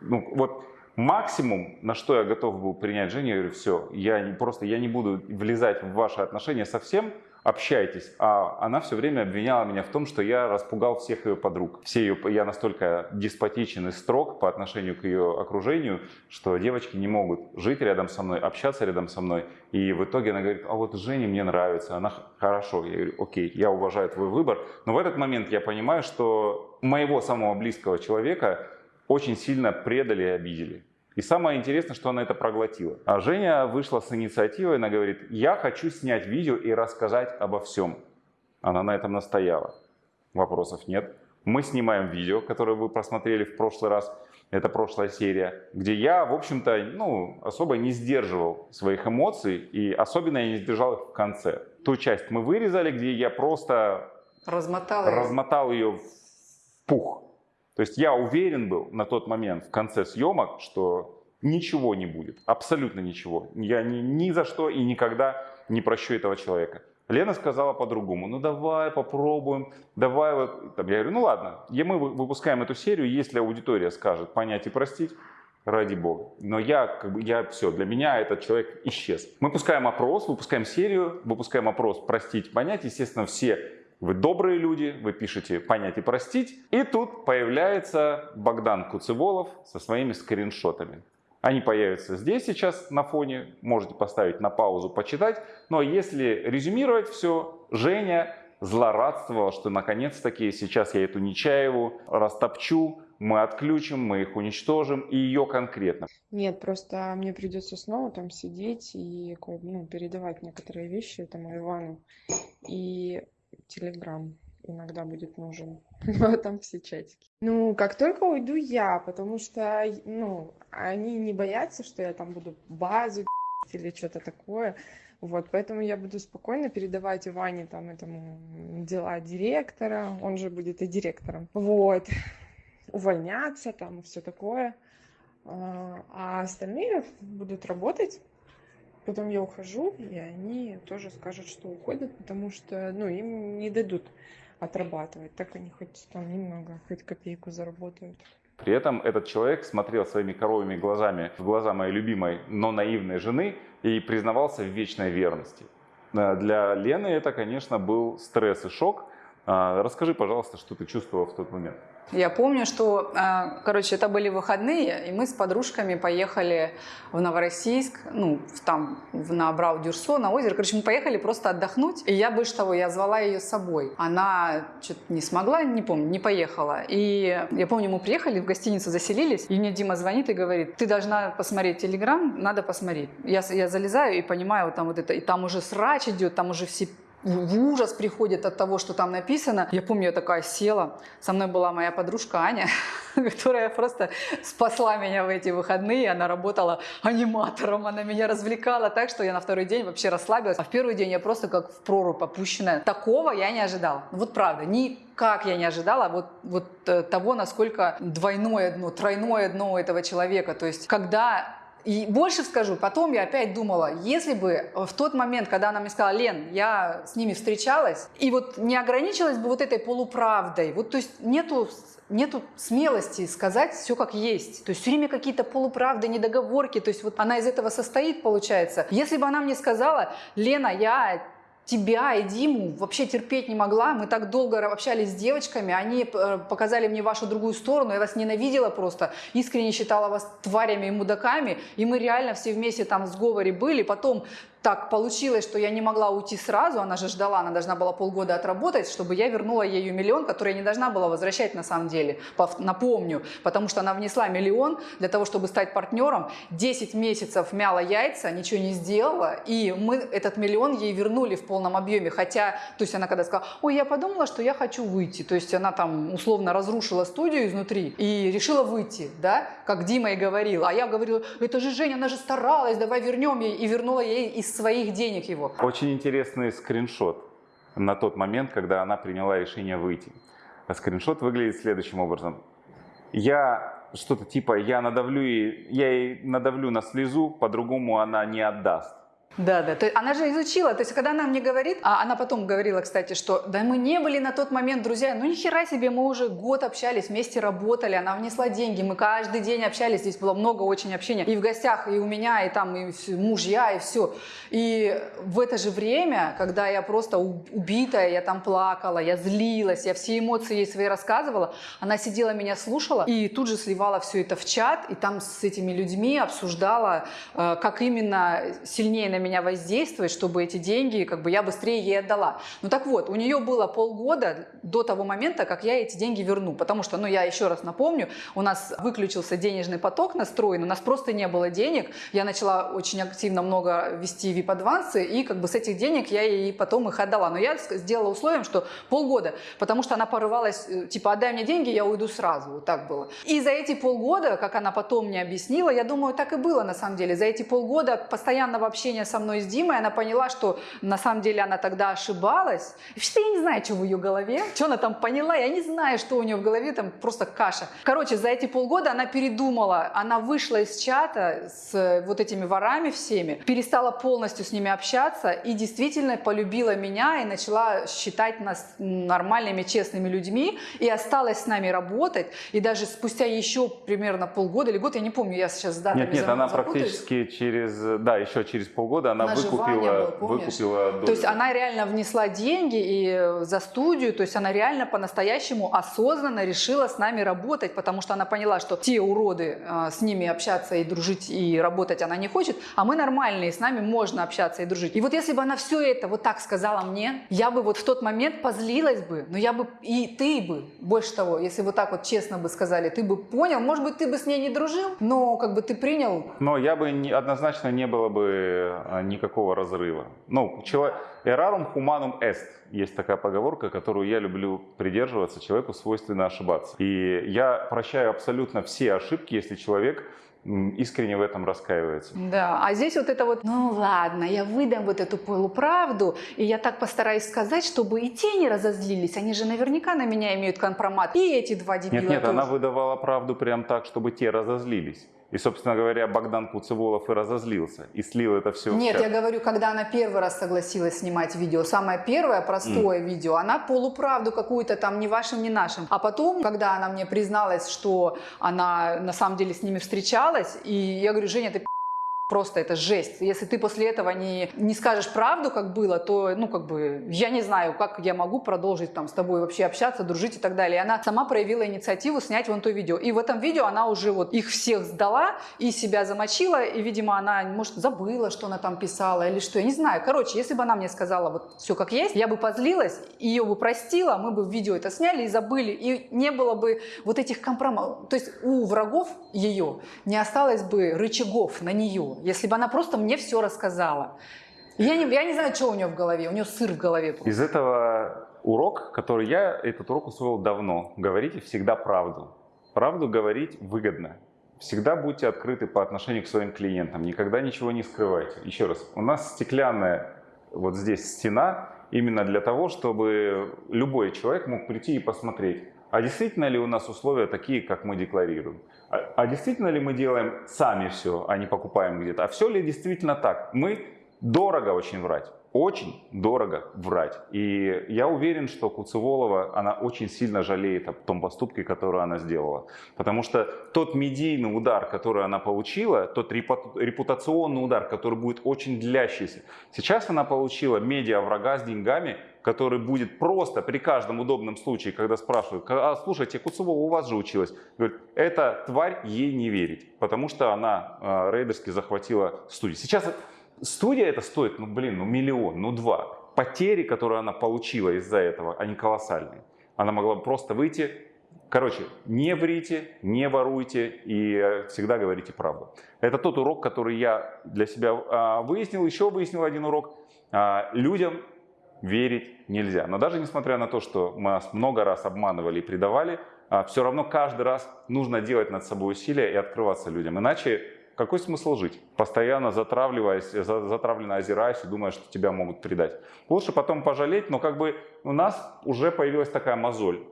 ну вот максимум, на что я готов был принять Женю, я говорю, все, я не, просто я не буду влезать в ваши отношения совсем, общайтесь. А она все время обвиняла меня в том, что я распугал всех ее подруг. Все ее, я настолько деспотичен и строг по отношению к ее окружению, что девочки не могут жить рядом со мной, общаться рядом со мной. И в итоге она говорит, а вот Жене мне нравится, она хорошо. Я говорю, окей, я уважаю твой выбор. Но в этот момент я понимаю, что моего самого близкого человека очень сильно предали и обидели. И самое интересное, что она это проглотила. А Женя вышла с инициативой, она говорит, я хочу снять видео и рассказать обо всем. Она на этом настояла. Вопросов нет. Мы снимаем видео, которое вы просмотрели в прошлый раз. Это прошлая серия, где я, в общем-то, ну, особо не сдерживал своих эмоций, и особенно я не сдержал их в конце. Ту часть мы вырезали, где я просто размотал, размотал ее в пух. То есть я уверен был на тот момент в конце съемок, что ничего не будет, абсолютно ничего. Я ни, ни за что и никогда не прощу этого человека. Лена сказала по-другому, ну давай попробуем, давай вот. Там, я говорю, ну ладно, мы выпускаем эту серию, если аудитория скажет понять и простить, ради бога. Но я, как бы, я все, для меня этот человек исчез. Мы пускаем опрос, выпускаем серию, выпускаем опрос простить, понять. Естественно, все вы добрые люди, вы пишете «понять и простить». И тут появляется Богдан Куцеволов со своими скриншотами. Они появятся здесь сейчас на фоне, можете поставить на паузу, почитать. Но если резюмировать все, Женя злорадствовала, что наконец-таки сейчас я эту Нечаеву растопчу, мы отключим, мы их уничтожим, и ее конкретно. Нет, просто мне придется снова там сидеть и ну, передавать некоторые вещи этому Ивану. И Телеграм иногда будет нужен. Но там все чатики. Ну, как только уйду я, потому что, ну, они не боятся, что я там буду базу или что-то такое. Вот, поэтому я буду спокойно передавать Иване там этому дела директора, он же будет и директором. Вот, увольняться там, все такое. А, а остальные будут работать Потом я ухожу, и они тоже скажут, что уходят, потому что, ну, им не дадут отрабатывать. Так они хоть там немного, хоть копейку заработают. При этом этот человек смотрел своими коровыми глазами в глаза моей любимой, но наивной жены и признавался в вечной верности. Э, для Лены это, конечно, был стресс и шок. А, расскажи, пожалуйста, что ты чувствовал в тот момент. Я помню, что, а, короче, это были выходные, и мы с подружками поехали в Новороссийск, ну, там, на Брау-Дюрсо, на озеро. Короче, мы поехали просто отдохнуть, и я, больше того, я звала ее с собой. Она что-то не смогла, не помню, не поехала. И я помню, мы приехали в гостиницу, заселились, и мне Дима звонит и говорит, ты должна посмотреть Телеграм, надо посмотреть. Я, я залезаю и понимаю, вот там вот это, и там уже срач идет, там уже все в ужас приходит от того, что там написано. Я помню, я такая села. Со мной была моя подружка Аня, которая просто спасла меня в эти выходные. Она работала аниматором, она меня развлекала так, что я на второй день вообще расслабилась. А в первый день я просто как в прорубь опущенная. Такого я не ожидала. Вот правда, никак я не ожидала вот, вот э, того, насколько двойное дно, тройное дно этого человека. То есть, когда и больше скажу, потом я опять думала, если бы в тот момент, когда она мне сказала, Лен, я с ними встречалась, и вот не ограничилась бы вот этой полуправдой, вот то есть нету нету смелости сказать все как есть. То есть все время какие-то полуправды, недоговорки. То есть вот она из этого состоит, получается. Если бы она мне сказала, Лена, я тебя и Диму вообще терпеть не могла. Мы так долго общались с девочками, они э, показали мне вашу другую сторону, я вас ненавидела просто, искренне считала вас тварями и мудаками, и мы реально все вместе там в сговоре были. Потом так получилось, что я не могла уйти сразу, она же ждала, она должна была полгода отработать, чтобы я вернула ей миллион, который я не должна была возвращать на самом деле, напомню, потому что она внесла миллион для того, чтобы стать партнером, 10 месяцев мяла яйца, ничего не сделала, и мы этот миллион ей вернули в полном объеме, хотя, то есть она когда сказала, ой, я подумала, что я хочу выйти, то есть она там условно разрушила студию изнутри и решила выйти, да, как Дима и говорил, а я говорила, это же Женя, она же старалась, давай вернем ей, и вернула ей своих денег его. Очень интересный скриншот на тот момент, когда она приняла решение выйти. Скриншот выглядит следующим образом. Я что-то типа, я надавлю, ей, я ей надавлю на слезу, по-другому она не отдаст. Да, да. То есть она же изучила. То есть когда она мне говорит, а она потом говорила, кстати, что да мы не были на тот момент друзья. Ну ни хера себе, мы уже год общались, вместе работали. Она внесла деньги, мы каждый день общались. Здесь было много очень общения. И в гостях, и у меня, и там, и мужья, и все. И в это же время, когда я просто убитая, я там плакала, я злилась, я все эмоции ей свои рассказывала, она сидела, меня слушала и тут же сливала все это в чат, и там с этими людьми обсуждала, э, как именно сильнее меня воздействовать, чтобы эти деньги, как бы я быстрее ей отдала. Ну так вот, у нее было полгода до того момента, как я эти деньги верну, потому что, ну я еще раз напомню, у нас выключился денежный поток настроен, у нас просто не было денег, я начала очень активно много вести VIP-адвансы, и как бы с этих денег я ей потом их отдала. Но я сделала условием, что полгода, потому что она порывалась, э, типа, отдай мне деньги, я уйду сразу, вот так было. И за эти полгода, как она потом мне объяснила, я думаю, так и было на самом деле, за эти полгода постоянного общения со мной с Димой, она поняла, что на самом деле она тогда ошибалась. И вообще я не знаю, что в ее голове, что она там поняла, я не знаю, что у нее в голове, там просто каша. Короче, за эти полгода она передумала, она вышла из чата с вот этими ворами всеми, перестала полностью с ними общаться и действительно полюбила меня и начала считать нас нормальными, честными людьми и осталась с нами работать. И даже спустя еще примерно полгода или год, я не помню, я сейчас с датами Нет, нет, она практически через, да, еще через полгода она выкупила, был, выкупила долю. То есть она реально внесла деньги и за студию, то есть она реально по-настоящему осознанно решила с нами работать, потому что она поняла, что те уроды, а, с ними общаться и дружить и работать она не хочет, а мы нормальные, с нами можно общаться и дружить. И вот если бы она все это вот так сказала мне, я бы вот в тот момент позлилась бы, но я бы и ты бы, больше того, если вот так вот честно бы сказали, ты бы понял, может быть, ты бы с ней не дружил, но как бы ты принял. Но я бы не, однозначно не было бы а, никакого разрыва. Ну, человек, errarum humanum est, есть такая поговорка, которую я люблю придерживаться, человеку свойственно ошибаться. И я прощаю абсолютно все ошибки, если человек искренне в этом раскаивается. Да, а здесь вот это вот, ну ладно, я выдам вот эту полуправду, и я так постараюсь сказать, чтобы и те не разозлились, они же наверняка на меня имеют компромат, и эти два дебила Нет, нет, тоже. она выдавала правду прям так, чтобы те разозлились. И, собственно говоря, Богдан Куцеволов и разозлился, и слил это все. Нет, я говорю, когда она первый раз согласилась снимать видео, самое первое, простое mm. видео, она полуправду какую-то там, ни вашим, ни нашим. А потом, когда она мне призналась, что она на самом деле с ними встречалась, и я говорю, Женя, ты Просто это жесть. Если ты после этого не, не скажешь правду, как было, то, ну, как бы, я не знаю, как я могу продолжить там с тобой вообще общаться, дружить и так далее. Она сама проявила инициативу снять вон то видео. И в этом видео она уже вот их всех сдала и себя замочила. И, видимо, она, может, забыла, что она там писала или что. Я не знаю. Короче, если бы она мне сказала вот все как есть, я бы позлилась, ее бы простила, мы бы видео это сняли и забыли. И не было бы вот этих компроматов. То есть у врагов ее не осталось бы рычагов на нее если бы она просто мне все рассказала. Я не, я не знаю, что у нее в голове, у нее сыр в голове. Просто. Из этого урок, который я, этот урок усвоил давно. Говорите всегда правду. Правду говорить выгодно. Всегда будьте открыты по отношению к своим клиентам. Никогда ничего не скрывайте. Еще раз, у нас стеклянная вот здесь стена именно для того, чтобы любой человек мог прийти и посмотреть, а действительно ли у нас условия такие, как мы декларируем? А, а действительно ли мы делаем сами все, а не покупаем где-то? А все ли действительно так? Мы дорого очень врать. очень дорого врать. И я уверен, что Куцеволова, она очень сильно жалеет о том поступке, который она сделала. Потому что тот медийный удар, который она получила, тот репутационный удар, который будет очень длящийся, сейчас она получила медиа-врага с деньгами, который будет просто при каждом удобном случае, когда спрашивают, а слушайте, Куцевова у вас же училась, говорит, эта тварь ей не верить, потому что она э, рейдерски захватила студию. Сейчас Студия это стоит, ну блин, ну миллион, ну два. Потери, которые она получила из-за этого, они колоссальные. Она могла бы просто выйти, короче, не врите, не воруйте и всегда говорите правду. Это тот урок, который я для себя а, выяснил. Еще выяснил один урок. А, людям верить нельзя. Но даже несмотря на то, что нас много раз обманывали и предавали, а, все равно каждый раз нужно делать над собой усилия и открываться людям. Иначе какой смысл жить? Постоянно затравливаясь, затравленно озираясь и думая, что тебя могут предать. Лучше потом пожалеть, но как бы у нас уже появилась такая мозоль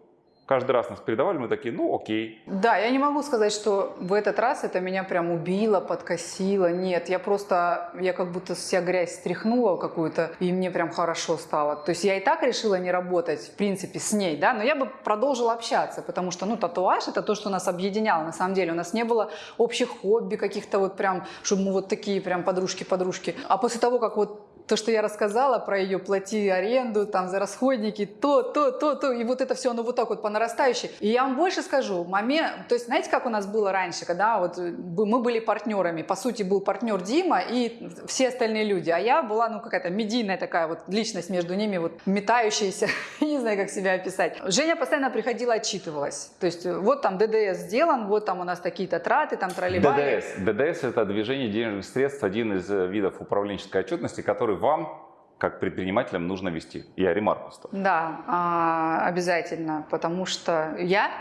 каждый раз нас передавали, мы такие, ну окей. Да, я не могу сказать, что в этот раз это меня прям убило, подкосило. Нет, я просто, я как будто вся грязь стряхнула какую-то, и мне прям хорошо стало. То есть я и так решила не работать, в принципе, с ней, да, но я бы продолжила общаться, потому что, ну, татуаж это то, что нас объединяло. На самом деле у нас не было общих хобби каких-то вот прям, чтобы мы вот такие прям подружки-подружки. А после того, как вот то, что я рассказала про ее плати аренду, там за расходники, то, то, то, то, и вот это все, оно вот так вот по нарастающей. И я вам больше скажу, момент, то есть знаете, как у нас было раньше, когда вот мы были партнерами, по сути был партнер Дима и все остальные люди, а я была, ну, какая-то медийная такая вот личность между ними, вот метающаяся, не знаю, как себя описать. Женя постоянно приходила, отчитывалась, то есть вот там ДДС сделан, вот там у нас такие-то траты, там троллейбали. ДДС, ДДС это движение денежных средств, один из э, видов управленческой отчетности, который вам как предпринимателям нужно вести. Я ремарку ставлю. Да, а, обязательно, потому что я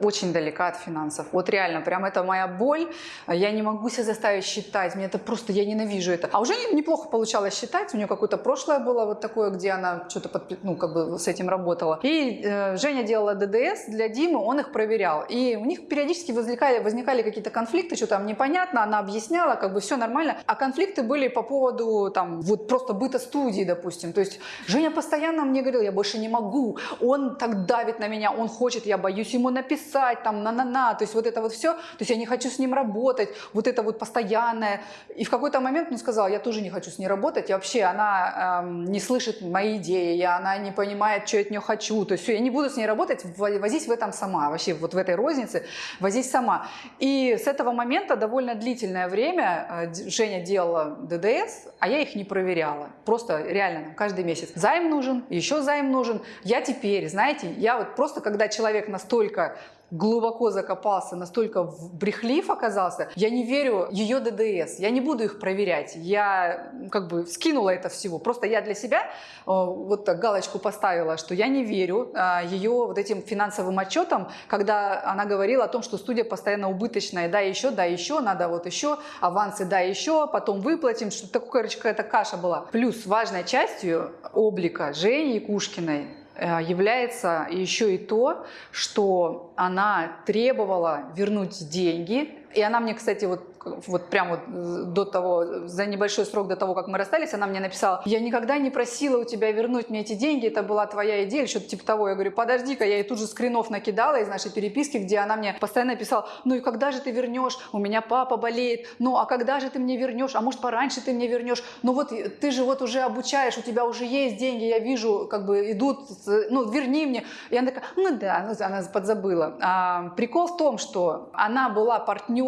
очень далека от финансов. Вот реально, прям это моя боль. Я не могу себя заставить считать. Мне это просто, я ненавижу это. А уже неплохо получалось считать. У нее какое-то прошлое было вот такое, где она что-то под, ну, как бы с этим работала. И э, Женя делала ДДС для Димы, он их проверял. И у них периодически возникали, возникали какие-то конфликты, что там непонятно, она объясняла, как бы все нормально. А конфликты были по поводу там вот просто быта студии, допустим. То есть Женя постоянно мне говорила, я больше не могу, он так давит на меня, он хочет, я боюсь ему написать, там, на-на-на, то есть вот это вот все, то есть я не хочу с ним работать, вот это вот постоянное. И в какой-то момент он сказал, я тоже не хочу с ней работать, и вообще она эм, не слышит мои идеи, и она не понимает, что я от нее хочу, то есть все, я не буду с ней работать, возись в этом сама, вообще вот в этой рознице, возись сама. И с этого момента довольно длительное время э, Женя делала ДДС, а я их не проверяла, просто реально нам каждый месяц займ нужен, еще займ нужен. Я теперь, знаете, я вот просто когда человек настолько глубоко закопался, настолько брехлив оказался, я не верю ее ДДС, я не буду их проверять, я как бы скинула это всего, просто я для себя э, вот так галочку поставила, что я не верю а, ее вот этим финансовым отчетам, когда она говорила о том, что студия постоянно убыточная, да еще, да еще, надо вот еще, авансы, да еще, потом выплатим, что такое, короче, какая-то каша была. Плюс важной частью облика Жени Якушкиной. Э, является еще и то, что она требовала вернуть деньги. И она мне, кстати, вот вот прямо вот э, до того, за небольшой срок до того, как мы расстались, она мне написала, я никогда не просила у тебя вернуть мне эти деньги, это была твоя идея, что-то типа того. Я говорю, подожди-ка, я ей тут же скринов накидала из нашей переписки, где она мне постоянно писала, ну и когда же ты вернешь, у меня папа болеет, ну а когда же ты мне вернешь, а может пораньше ты мне вернешь, ну вот ты же вот уже обучаешь, у тебя уже есть деньги, я вижу, как бы идут, ну верни мне. И она такая, ну да, она подзабыла. А, прикол в том, что она была партнером,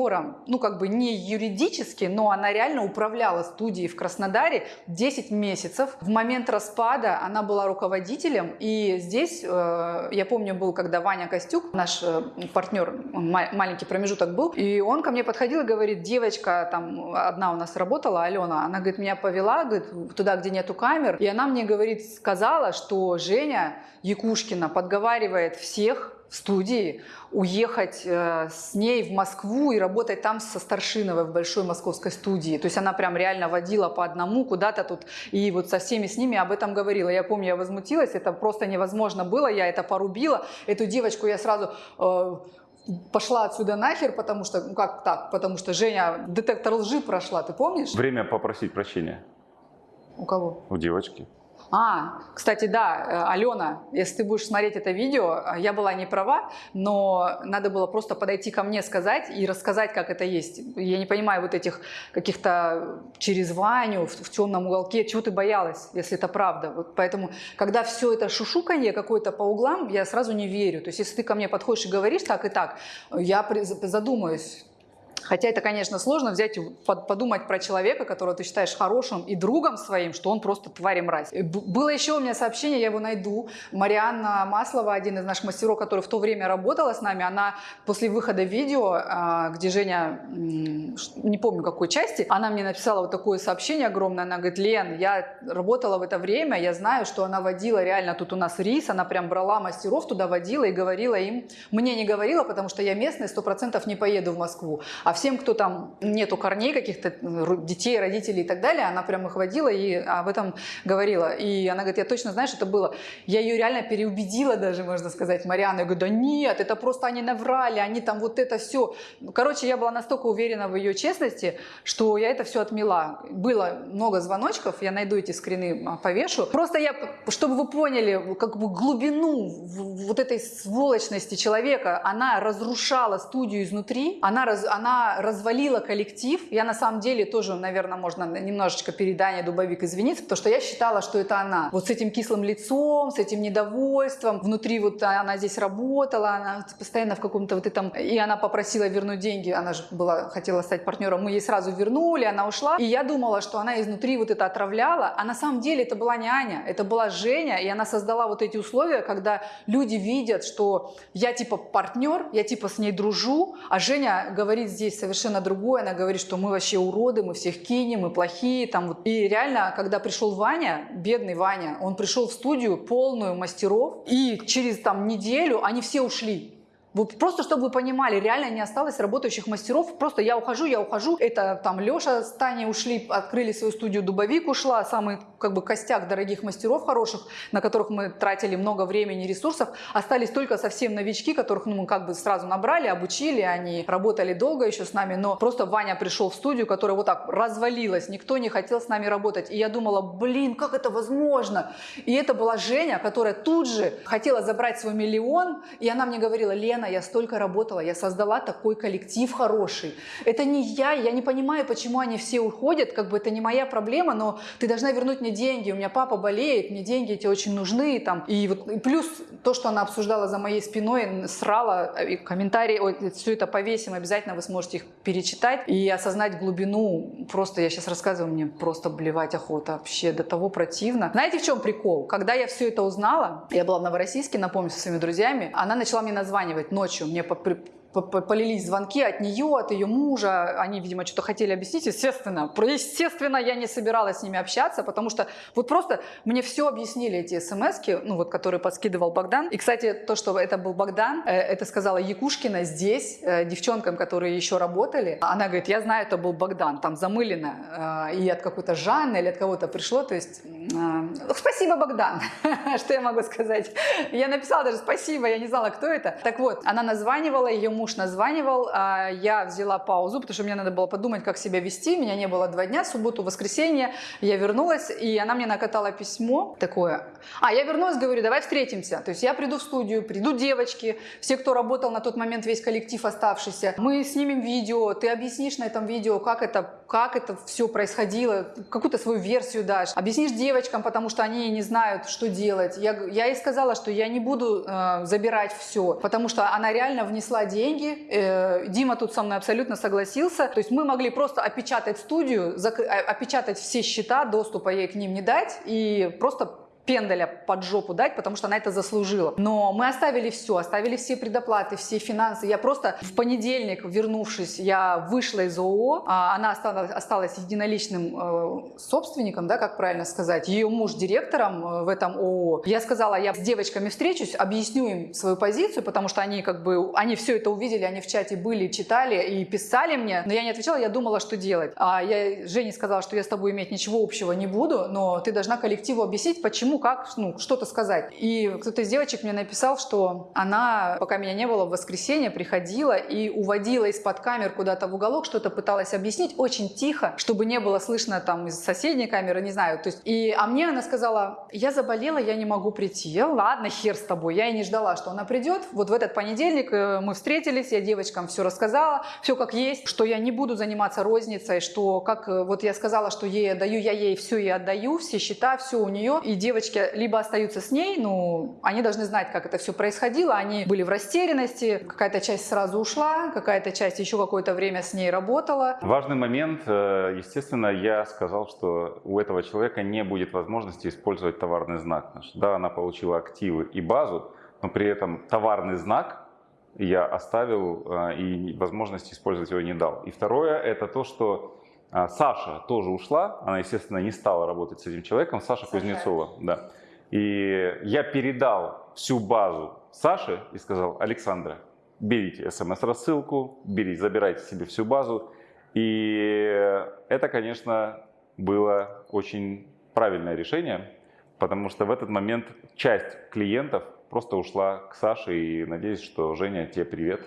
ну как бы не юридически, но она реально управляла студией в Краснодаре 10 месяцев. В момент распада она была руководителем, и здесь, э, я помню, был, когда Ваня Костюк, наш э, партнер, маленький промежуток был, и он ко мне подходил и говорит, девочка, там одна у нас работала, Алена, она, говорит, меня повела, говорит, туда, где нету камер, и она мне, говорит, сказала, что Женя Якушкина подговаривает всех студии, уехать э, с ней в Москву и работать там со Старшиновой в большой московской студии. То есть она прям реально водила по одному куда-то тут и вот со всеми с ними об этом говорила. Я помню, я возмутилась, это просто невозможно было, я это порубила. Эту девочку я сразу... Э, пошла отсюда нахер, потому что, ну как так, потому что Женя детектор лжи прошла, ты помнишь? Время попросить прощения. У кого? У девочки. А, кстати, да, э, Алена, если ты будешь смотреть это видео, э, я была не права, но надо было просто подойти ко мне, сказать и рассказать, как это есть. Я не понимаю вот этих каких-то через Ваню в, в темном уголке, чего ты боялась, если это правда. Вот поэтому, когда все это шушуканье какое-то по углам, я сразу не верю. То есть, если ты ко мне подходишь и говоришь так и так, я задумаюсь, Хотя это, конечно, сложно взять и под- подумать про человека, которого ты считаешь хорошим и другом своим, что он просто тварь и мразь. Б- Было еще у меня сообщение, я его найду. Марианна Маслова, один из наших мастеров, который в то время работала с нами, она после выхода видео, а, где Женя, не помню какой части, она мне написала вот такое сообщение огромное. Она говорит, Лен, я работала в это время, я знаю, что она водила реально тут у нас рис, она прям брала мастеров туда, водила и говорила им. Мне не говорила, потому что я местная, сто процентов не поеду в Москву. А всем, кто там нету корней каких-то, ру- детей, родителей и так далее, она прям их водила и об этом говорила. И она говорит, я точно знаю, что это было. Я ее реально переубедила даже, можно сказать, Марианну. Я говорю, да нет, это просто они наврали, они там вот это все. Короче, я была настолько уверена в ее честности, что я это все отмела. Было много звоночков, я найду эти скрины, а, повешу. Просто я, чтобы вы поняли, как бы глубину вот этой сволочности человека, она разрушала студию изнутри, она, раз, она развалила коллектив. Я на самом деле тоже, наверное, можно немножечко перед Аней Дубовик извиниться, потому что я считала, что это она. Вот с этим кислым лицом, с этим недовольством, внутри вот она здесь работала, она постоянно в каком-то вот этом... И она попросила вернуть деньги, она же была, хотела стать партнером, мы ей сразу вернули, она ушла. И я думала, что она изнутри вот это отравляла, а на самом деле это была не Аня, это была Женя, и она создала вот эти условия, когда люди видят, что я типа партнер, я типа с ней дружу, а Женя говорит здесь совершенно другое, она говорит, что мы вообще уроды, мы всех кинем, мы плохие, там вот. И реально, когда пришел Ваня, бедный Ваня, он пришел в студию полную мастеров, и через там неделю они все ушли. Просто, чтобы вы понимали, реально не осталось работающих мастеров. Просто я ухожу, я ухожу. Это там Леша с Таней ушли, открыли свою студию, Дубовик ушла. Самый как бы костяк дорогих мастеров хороших, на которых мы тратили много времени и ресурсов. Остались только совсем новички, которых ну, мы как бы сразу набрали, обучили. Они работали долго еще с нами. Но просто Ваня пришел в студию, которая вот так развалилась. Никто не хотел с нами работать. И я думала, блин, как это возможно? И это была Женя, которая тут же хотела забрать свой миллион. И она мне говорила, Лена, я столько работала, я создала такой коллектив хороший. Это не я, я не понимаю, почему они все уходят, как бы это не моя проблема, но ты должна вернуть мне деньги, у меня папа болеет, мне деньги эти очень нужны. Там. И, вот, и плюс то, что она обсуждала за моей спиной, срала, и комментарии, ой, все это повесим, обязательно вы сможете их перечитать и осознать глубину. Просто я сейчас рассказываю, мне просто блевать охота вообще, до того противно. Знаете, в чем прикол? Когда я все это узнала, я была в Новороссийске, напомню, со своими друзьями, она начала мне названивать ночью, мне полились звонки от нее, от ее мужа. Они, видимо, что-то хотели объяснить. Естественно, естественно, я не собиралась с ними общаться, потому что вот просто мне все объяснили эти смс ну вот, которые подскидывал Богдан. И, кстати, то, что это был Богдан, э, это сказала Якушкина здесь, э, девчонкам, которые еще работали. Она говорит, я знаю, это был Богдан, там замылено. э, И от какой-то Жанны или от кого-то пришло. То есть, спасибо, Богдан, что я могу сказать. Я написала даже спасибо, я не знала, кто это. Так вот, она названивала, ее названивал, а я взяла паузу, потому что мне надо было подумать, как себя вести. Меня не было два дня, субботу, воскресенье. Я вернулась, и она мне накатала письмо такое. А, я вернулась, говорю, давай встретимся. То есть я приду в студию, придут девочки, все, кто работал на тот момент, весь коллектив оставшийся. Мы снимем видео, ты объяснишь на этом видео, как это, как это все происходило, какую-то свою версию дашь. Объяснишь девочкам, потому что они не знают, что делать. Я, я ей сказала, что я не буду э, забирать все, потому что она реально внесла деньги. Э, Дима тут со мной абсолютно согласился. То есть мы могли просто опечатать студию, а- опечатать все счета, доступа ей к ним не дать и просто пендаля под жопу дать, потому что она это заслужила. Но мы оставили все, оставили все предоплаты, все финансы. Я просто в понедельник, вернувшись, я вышла из ООО, а она осталась, единоличным э, собственником, да, как правильно сказать, ее муж директором э, в этом ООО. Я сказала, я с девочками встречусь, объясню им свою позицию, потому что они как бы, они все это увидели, они в чате были, читали и писали мне, но я не отвечала, я думала, что делать. А я Жене сказала, что я с тобой иметь ничего общего не буду, но ты должна коллективу объяснить, почему чему, как, ну, что-то сказать. И кто-то из девочек мне написал, что она, пока меня не было в воскресенье, приходила и уводила из-под камер куда-то в уголок, что-то пыталась объяснить очень тихо, чтобы не было слышно там из соседней камеры, не знаю. То есть, и, а мне она сказала, я заболела, я не могу прийти. Я, ладно, хер с тобой. Я и не ждала, что она придет. Вот в этот понедельник э, мы встретились, я девочкам все рассказала, все как есть, что я не буду заниматься розницей, что как э, вот я сказала, что ей отдаю, я ей все и отдаю, все счета, все у нее. И девочки либо остаются с ней, ну, они должны знать, как это все происходило. Они были в растерянности, какая-то часть сразу ушла, какая-то часть еще какое-то время с ней работала. Важный момент, э, естественно, я сказал, что у этого человека не будет возможности использовать товарный знак наш. Да, она получила активы и базу, но при этом товарный знак я оставил э, и возможности использовать его не дал. И второе, это то, что Саша тоже ушла, она, естественно, не стала работать с этим человеком, Саша, Саша. Кузнецова, да. И я передал всю базу Саше и сказал, Александра, берите смс-рассылку, берите, забирайте себе всю базу. И это, конечно, было очень правильное решение, потому что в этот момент часть клиентов просто ушла к Саше, и надеюсь, что Женя, тебе привет,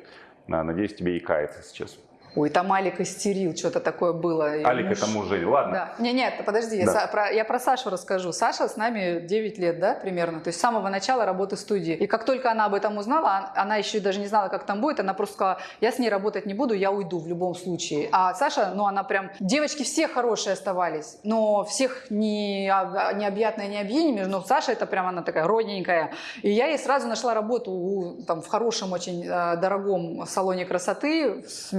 А, надеюсь, тебе и кается сейчас. Ой, там Алик истерил, что-то такое было. Алик муж- это муж Жени, ладно. Да. Не, нет, подожди, я, Да. Са- про, я про Сашу расскажу. Саша с нами 9 лет, да, примерно, то есть с самого начала работы студии. И как только она об этом узнала, а- она еще даже не знала, как там будет, она просто сказала, я с ней работать не буду, я уйду в любом случае. А Саша, ну она прям, девочки все хорошие оставались, но всех не, об- необъятная не объединими, но Саша это прям она такая родненькая. И я ей сразу нашла работу там, в хорошем очень э, дорогом салоне красоты с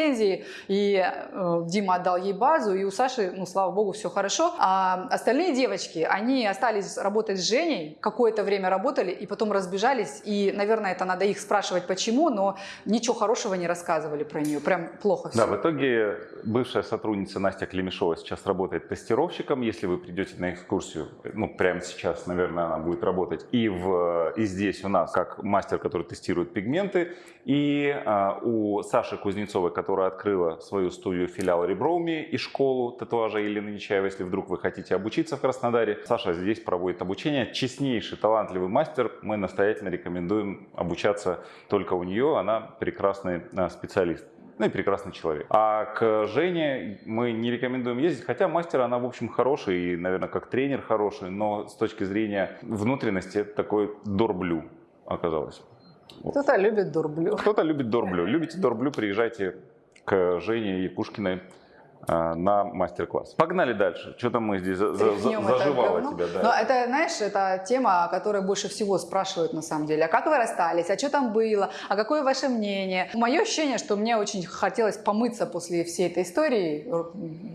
медлицензией. И э, Дима отдал ей базу, и у Саши, ну, слава богу, все хорошо. А остальные девочки, они остались работать с Женей, какое-то время работали, и потом разбежались. И, наверное, это надо их спрашивать, почему, но ничего хорошего не рассказывали про нее. Прям плохо все. Да, в итоге бывшая сотрудница Настя Клемешова сейчас работает тестировщиком. Если вы придете на экскурсию, ну, прямо сейчас, наверное, она будет работать. И, в, и здесь у нас как мастер, который тестирует пигменты. И а, у Саши Кузнецовой, которая открыла свою студию филиал Реброуми и школу татуажа Елены Нечаевой, если вдруг вы хотите обучиться в Краснодаре. Саша здесь проводит обучение. Честнейший, талантливый мастер. Мы настоятельно рекомендуем обучаться только у нее. Она прекрасный а, специалист. Ну и прекрасный человек. А к Жене мы не рекомендуем ездить, хотя мастер она, в общем, хороший и, наверное, как тренер хороший, но с точки зрения внутренности это такой дорблю оказалось. Кто-то любит дурблю. Кто-то любит дорблю. Любите дорблю, приезжайте к Жене Якушкиной а, на мастер-класс. Погнали дальше. Что-то мы здесь за- за- заживало тебя. Да. Но это, знаешь, это тема, о которой больше всего спрашивают на самом деле. А как вы расстались? А что там было? А какое ваше мнение? Мое ощущение, что мне очень хотелось помыться после всей этой истории,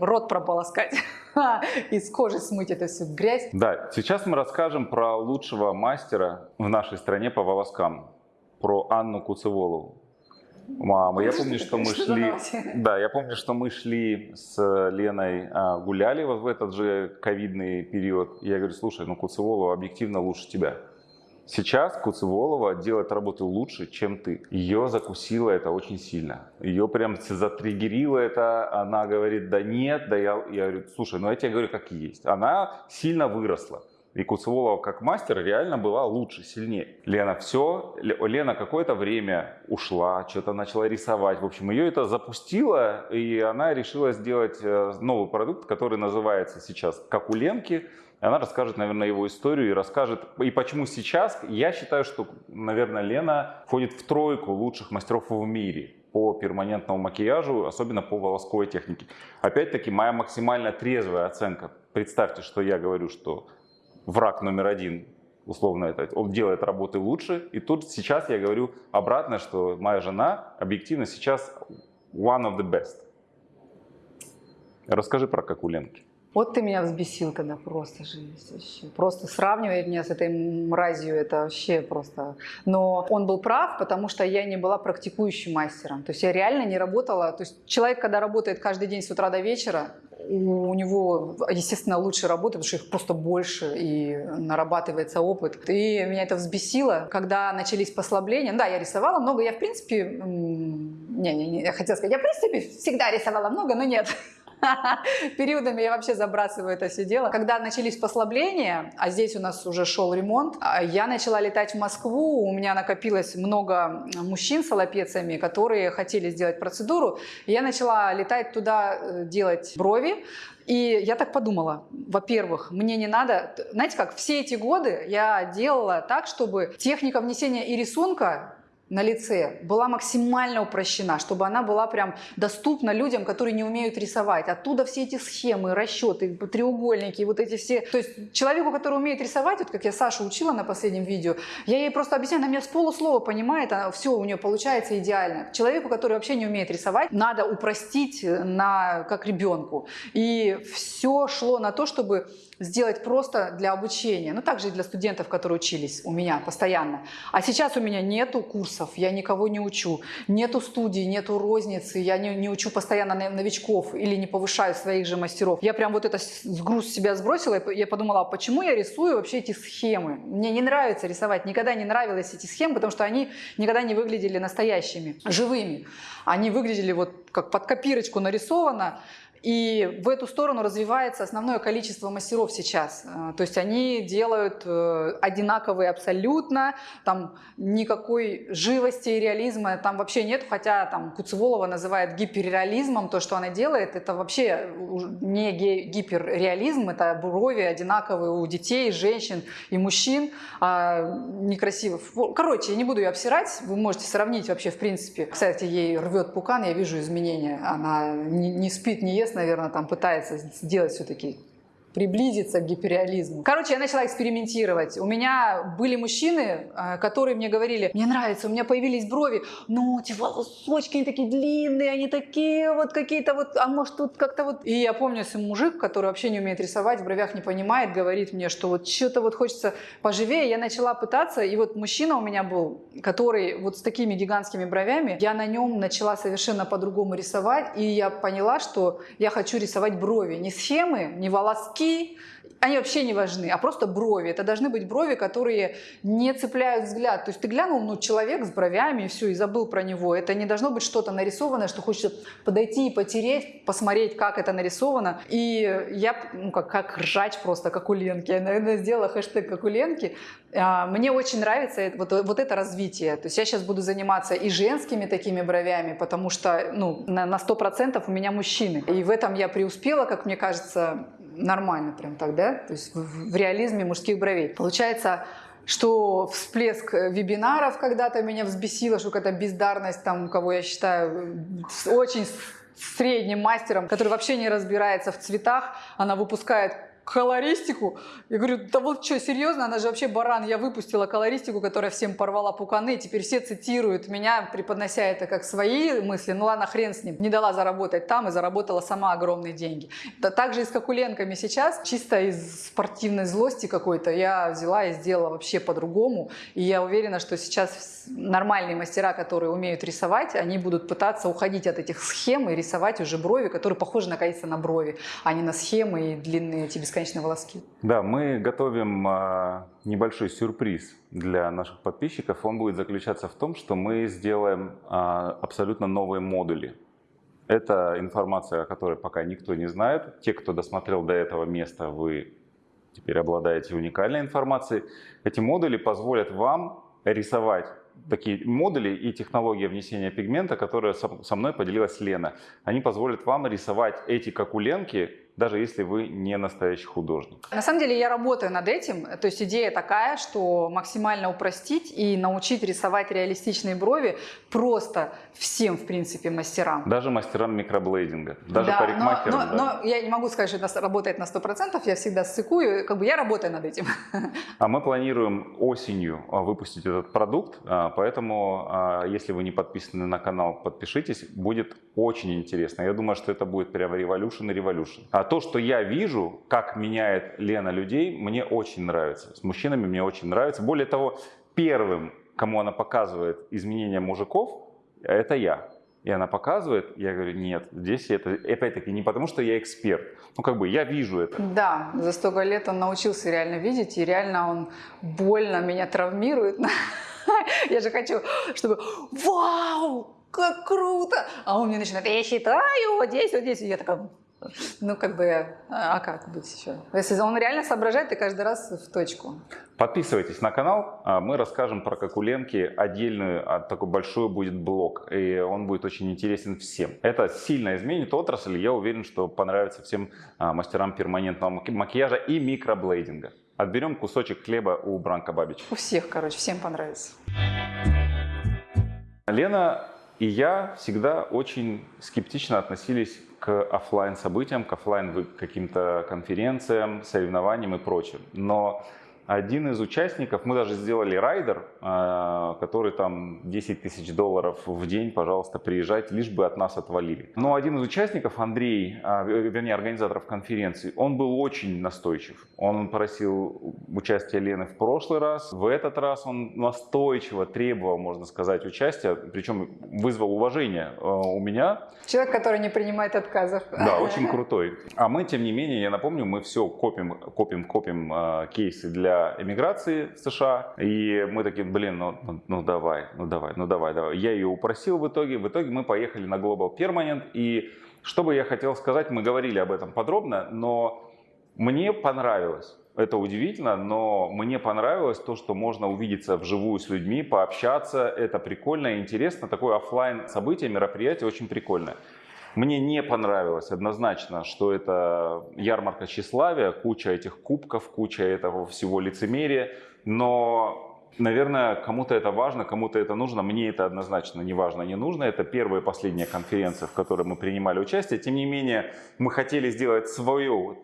рот прополоскать и с кожи смыть эту всю грязь. Да, сейчас мы расскажем про лучшего мастера в нашей стране по волоскам, про Анну Куцеволову. Мама, я помню, что мы шли, да, я помню, что мы шли с Леной, а, гуляли вот в этот же ковидный период. Я говорю, слушай, ну Куцеволова объективно лучше тебя. Сейчас Куцеволова делает работы лучше, чем ты. Ее закусило это очень сильно. Ее прям затриггерило это. Она говорит, да нет, да я, я говорю, слушай, ну я тебе говорю, как есть. Она сильно выросла. И Куцеволова как мастер реально была лучше, сильнее. Лена все, Лена какое-то время ушла, что-то начала рисовать. В общем, ее это запустило, и она решила сделать э, новый продукт, который называется сейчас «Как у Ленки». Она расскажет, наверное, его историю и расскажет, и почему сейчас, я считаю, что, наверное, Лена входит в тройку лучших мастеров в мире по перманентному макияжу, особенно по волосковой технике. Опять-таки, моя максимально трезвая оценка. Представьте, что я говорю, что враг номер один, условно это, он делает работы лучше. И тут сейчас я говорю обратно, что моя жена объективно сейчас one of the best. Расскажи про как у Ленки. Вот ты меня взбесил тогда просто жесть вообще. Просто сравнивать меня с этой мразью, это вообще просто... Но он был прав, потому что я не была практикующим мастером. То есть я реально не работала. То есть человек, когда работает каждый день с утра до вечера, у него, естественно, лучше работает, потому что их просто больше и нарабатывается опыт. И меня это взбесило, когда начались послабления. Да, я рисовала много, я в принципе... Не, не, не, я хотела сказать, я в принципе всегда рисовала много, но нет. Периодами я вообще забрасываю это все дело. Когда начались послабления, а здесь у нас уже шел ремонт, а, я начала летать в Москву. У меня накопилось много мужчин с аллопециями, которые хотели сделать процедуру. Я начала летать туда, э, делать брови. И я так подумала, во-первых, мне не надо, знаете как, все эти годы я делала так, чтобы техника внесения и рисунка на лице была максимально упрощена, чтобы она была прям доступна людям, которые не умеют рисовать. Оттуда все эти схемы, расчеты, треугольники, вот эти все. То есть человеку, который умеет рисовать, вот как я Сашу учила на последнем видео, я ей просто объясняю, она меня с полуслова понимает, она, все у нее получается идеально. Человеку, который вообще не умеет рисовать, надо упростить на, как ребенку. И все шло на то, чтобы сделать просто для обучения, ну также и для студентов, которые учились у меня постоянно. А сейчас у меня нету курсов, я никого не учу, нету студий, нету розницы, я не, не учу постоянно новичков или не повышаю своих же мастеров. Я прям вот это груз себя сбросила, я подумала, а почему я рисую вообще эти схемы? Мне не нравится рисовать, никогда не нравились эти схемы, потому что они никогда не выглядели настоящими, живыми. Они выглядели вот как под копирочку нарисовано, и в эту сторону развивается основное количество мастеров сейчас. Э, то есть они делают э, одинаковые абсолютно, там никакой живости и реализма там вообще нет, хотя там Куцеволова называет гиперреализмом то, что она делает, это вообще не гиперреализм, это брови одинаковые у детей, женщин и мужчин, а некрасиво. Короче, я не буду ее обсирать, вы можете сравнить вообще в принципе. Кстати, ей рвет пукан, я вижу изменения, она не спит, не ест, наверное, там пытается сделать все-таки приблизиться к гиперреализму. Короче, я начала экспериментировать. У меня были мужчины, э, которые мне говорили, мне нравится, у меня появились брови, но эти волосочки, они такие длинные, они такие вот какие-то вот, а может тут как-то вот... И я помню, если мужик, который вообще не умеет рисовать, в бровях не понимает, говорит мне, что вот что-то вот хочется поживее, я начала пытаться, и вот мужчина у меня был, который вот с такими гигантскими бровями, я на нем начала совершенно по-другому рисовать, и я поняла, что я хочу рисовать брови, не схемы, не волоски, очки, они вообще не важны, а просто брови. Это должны быть брови, которые не цепляют взгляд. То есть ты глянул, ну, человек с бровями, и все, и забыл про него. Это не должно быть что-то нарисованное, что хочется подойти и потереть, посмотреть, как это нарисовано. И я, ну, как, как ржач просто, как у Ленки. Я, наверное, сделала хэштег как у Ленки. А, мне очень нравится вот, вот это развитие. То есть я сейчас буду заниматься и женскими такими бровями, потому что ну, на, на 100% у меня мужчины. И в этом я преуспела, как мне кажется, нормально прям так, да, то есть в, в реализме мужских бровей. Получается, что всплеск вебинаров когда-то меня взбесило, что какая-то бездарность там, кого я считаю очень средним мастером, который вообще не разбирается в цветах, она выпускает колористику. Я говорю, да вот что, серьезно? Она же вообще баран. Я выпустила колористику, которая всем порвала пуканы. Теперь все цитируют меня, преподнося это как свои мысли. Ну ладно, хрен с ним. Не дала заработать там и заработала сама огромные деньги. Да, также и с Кокуленками сейчас, чисто из спортивной злости какой-то, я взяла и сделала вообще по-другому. И я уверена, что сейчас нормальные мастера, которые умеют рисовать, они будут пытаться уходить от этих схем и рисовать уже брови, которые похожи наконец-то на брови, а не на схемы и длинные эти бесконечные бесконечные волоски. Да, мы готовим а, небольшой сюрприз для наших подписчиков. Он будет заключаться в том, что мы сделаем а, абсолютно новые модули. Это информация, о которой пока никто не знает. Те, кто досмотрел до этого места, вы теперь обладаете уникальной информацией. Эти модули позволят вам рисовать такие модули и технология внесения пигмента, которая со мной поделилась Лена. Они позволят вам рисовать эти какуленки даже если вы не настоящий художник. На самом деле я работаю над этим. То есть идея такая, что максимально упростить и научить рисовать реалистичные брови просто всем, в принципе, мастерам. Даже мастерам микроблейдинга, даже да, парикмахерам. Но, но, да. но я не могу сказать, что это работает на 100%, я всегда ссыкую, как бы я работаю над этим. А мы планируем осенью а, выпустить этот продукт, а, поэтому а, если вы не подписаны на канал, подпишитесь, будет очень интересно. Я думаю, что это будет прямо революшн и революшн. А то, что я вижу, как меняет Лена людей, мне очень нравится. С мужчинами мне очень нравится. Более того, первым, кому она показывает изменения мужиков, это я. И она показывает, я говорю, нет, здесь это, опять-таки, не потому, что я эксперт. Ну, как бы, я вижу это. Да, за столько лет он научился реально видеть, и реально он больно меня травмирует. Я же хочу, чтобы, вау, как круто! А он мне начинает, я считаю, вот здесь, вот здесь. И я такая, Ну, как бы, а как быть еще? Если он реально соображает, и каждый раз в точку. Подписывайтесь на канал, а мы расскажем про как у Ленки отдельную, а, такой большой будет блог, и он будет очень интересен всем. Это сильно изменит отрасль, я уверен, что понравится всем а, мастерам перманентного маки- макияжа и микроблейдинга. Отберем кусочек хлеба у Бранка Бабич. У всех, короче, всем понравится. Лена и я всегда очень скептично относились к оффлайн событиям, к оффлайн каким-то конференциям, соревнованиям и прочим. Но один из участников, мы даже сделали райдер, а, который там 10 тысяч долларов в день, пожалуйста, приезжайте, лишь бы от нас отвалили. Но один из участников, Андрей, а, вернее, организаторов конференции, он был очень настойчив. Он просил участия Лены в прошлый раз, в этот раз он настойчиво требовал, можно сказать, участия, причем вызвал уважение а, у меня. Человек, который не принимает отказов. Да, очень крутой. А мы, тем не менее, я напомню, мы все копим, копим, копим кейсы для эмиграции в США. И мы такие, блин, ну, ну, ну давай, ну давай, ну давай, давай. Я ее упросил в итоге. В итоге мы поехали на Global Permanent. И что бы я хотел сказать, мы говорили об этом подробно, но мне понравилось. Это удивительно, но мне понравилось то, что можно увидеться вживую с людьми, пообщаться. Это прикольно и интересно. Такое офлайн событие, мероприятие очень прикольное. Мне не понравилось однозначно, что это ярмарка тщеславия, куча этих кубков, куча этого всего лицемерия, но, наверное, кому-то это важно, кому-то это нужно, мне это однозначно не важно, не нужно. Это первая и последняя конференция, в которой мы принимали участие. Тем не менее, мы хотели сделать свою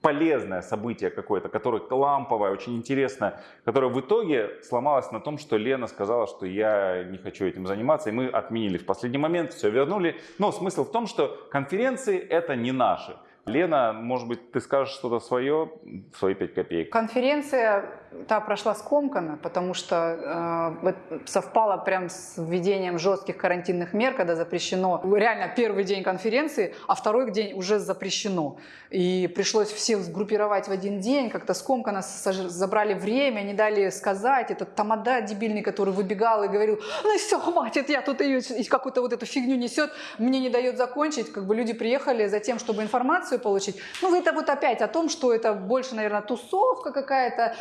полезное событие какое-то, которое ламповое, очень интересное, которое в итоге сломалось на том, что Лена сказала, что я не хочу этим заниматься, и мы отменили в последний момент, все вернули. Но смысл в том, что конференции это не наши. Лена, может быть, ты скажешь что-то свое, свои пять копеек? Конференция та прошла скомканно, потому что э, совпало прям с введением жестких карантинных мер, когда запрещено реально первый день конференции, а второй день уже запрещено. И пришлось всех сгруппировать в один день, как-то скомканно забрали время, не дали сказать. Этот тамада дебильный, который выбегал и говорил, ну все, хватит, я тут ее какую-то вот эту фигню несет, мне не дает закончить. Как бы люди приехали за тем, чтобы информацию получить. Ну, это вот опять о том, что это больше, наверное, тусовка какая-то,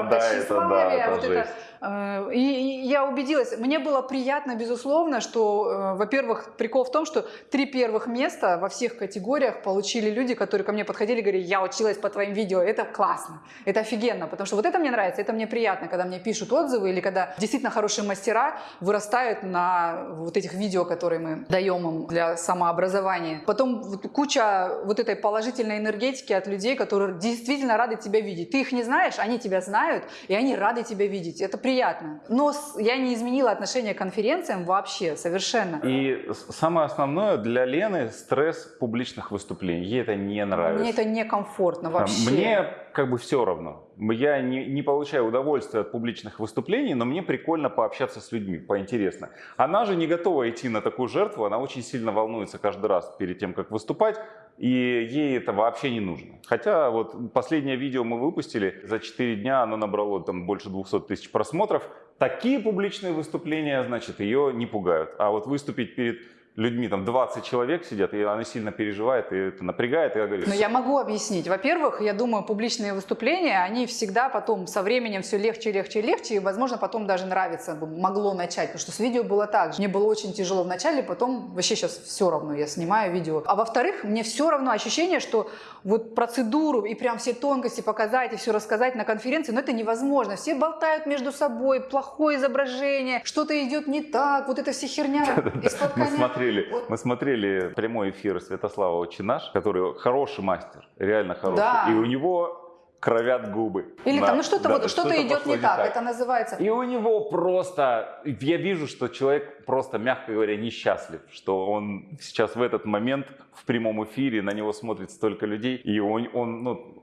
ярмарка тщеславия, да, вот это. Э, и, я убедилась, мне было приятно, безусловно, что, э, во-первых, прикол в том, что три первых места во всех категориях получили люди, которые ко мне подходили и говорили, я училась по твоим видео, это классно, это офигенно, потому что вот это мне нравится, это мне приятно, когда мне пишут отзывы или когда действительно хорошие мастера вырастают на вот этих видео, которые мы даем им для самообразования. Потом куча вот этой положительной энергетики от людей, которые действительно рады тебя видеть. Ты их не знаешь, они тебя знают, и они рады тебя видеть. Это приятно. Но я не изменила отношение к конференциям вообще, совершенно. И самое основное для Лены стресс публичных выступлений. Ей это не нравится. Мне это некомфортно вообще. Мне как бы все равно. Я не, не получаю удовольствия от публичных выступлений, но мне прикольно пообщаться с людьми, поинтересно. Она же не готова идти на такую жертву, она очень сильно волнуется каждый раз перед тем, как выступать, и ей это вообще не нужно. Хотя вот последнее видео мы выпустили, за 4 дня оно набрало там больше 200 тысяч просмотров. Такие публичные выступления, значит, ее не пугают. А вот выступить перед людьми, там 20 человек сидят, и она сильно переживает, и это напрягает, и я говорю... Но я могу объяснить. Во-первых, я думаю, публичные выступления, они всегда потом со временем все легче, легче, легче, и, возможно, потом даже нравится, могло начать, потому что с видео было так же. Мне было очень тяжело в начале, потом вообще сейчас все равно, я снимаю видео. А во-вторых, мне все равно ощущение, что вот процедуру и прям все тонкости показать и все рассказать на конференции, но это невозможно. Все болтают между собой, плохое изображение, что-то идет не так, вот эта вся херня из-под коня смотрели, мы смотрели прямой эфир Святослава Очинаш, который хороший мастер, реально хороший. Да. И у него кровят губы. Или на, там, ну что-то да, вот, что-то идет не так, так, это называется. И у него просто, я вижу, что человек просто, мягко говоря, несчастлив, что он сейчас в этот момент в прямом эфире, на него смотрит столько людей, и он, он ну,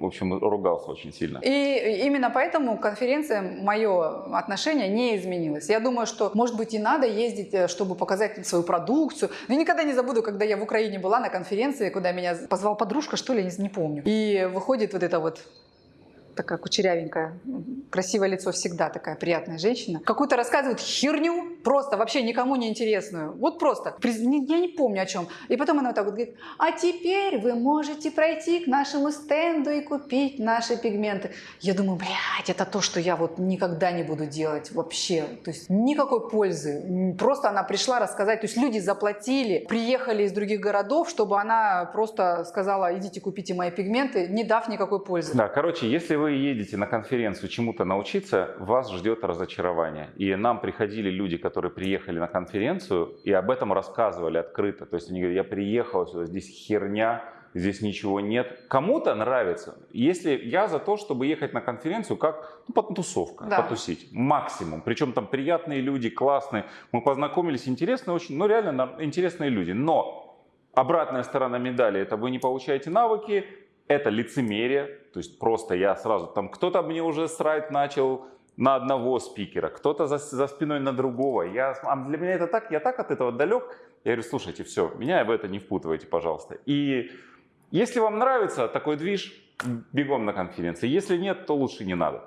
в общем, ругался очень сильно. И именно поэтому конференция, мое отношение не изменилось. Я думаю, что, может быть, и надо ездить, э, чтобы показать свою продукцию. Но я никогда не забуду, когда я в Украине была на конференции, куда меня позвал подружка, что ли, не, помню. И выходит вот это вот такая кучерявенькая, красивое лицо всегда такая приятная женщина. Какую-то рассказывает херню, просто вообще никому не интересную. Вот просто. Я не помню о чем. И потом она вот так вот говорит, а теперь вы можете пройти к нашему стенду и купить наши пигменты. Я думаю, блядь, это то, что я вот никогда не буду делать вообще. То есть никакой пользы. Просто она пришла рассказать. То есть люди заплатили, приехали из других городов, чтобы она просто сказала, идите купите мои пигменты, не дав никакой пользы. Да, короче, если вы едете на конференцию чему-то научиться, вас ждет разочарование. И нам приходили люди, которые приехали на конференцию и об этом рассказывали открыто. То есть они говорят, я приехал сюда, здесь херня, здесь ничего нет. Кому-то нравится. Если я за то, чтобы ехать на конференцию как ну, потусовка, Да. потусить, максимум. Причем там приятные люди, классные. Мы познакомились, интересные очень, ну реально интересные люди. Но обратная сторона медали, это вы не получаете навыки, это лицемерие, то есть просто я сразу, там кто-то мне уже срать начал на одного спикера, кто-то за, за спиной на другого. Я, а для меня это так, я так от этого далек. Я говорю, слушайте, все, меня в это не впутывайте, пожалуйста. И если вам нравится такой движ, бегом на конференции. Если нет, то лучше не надо.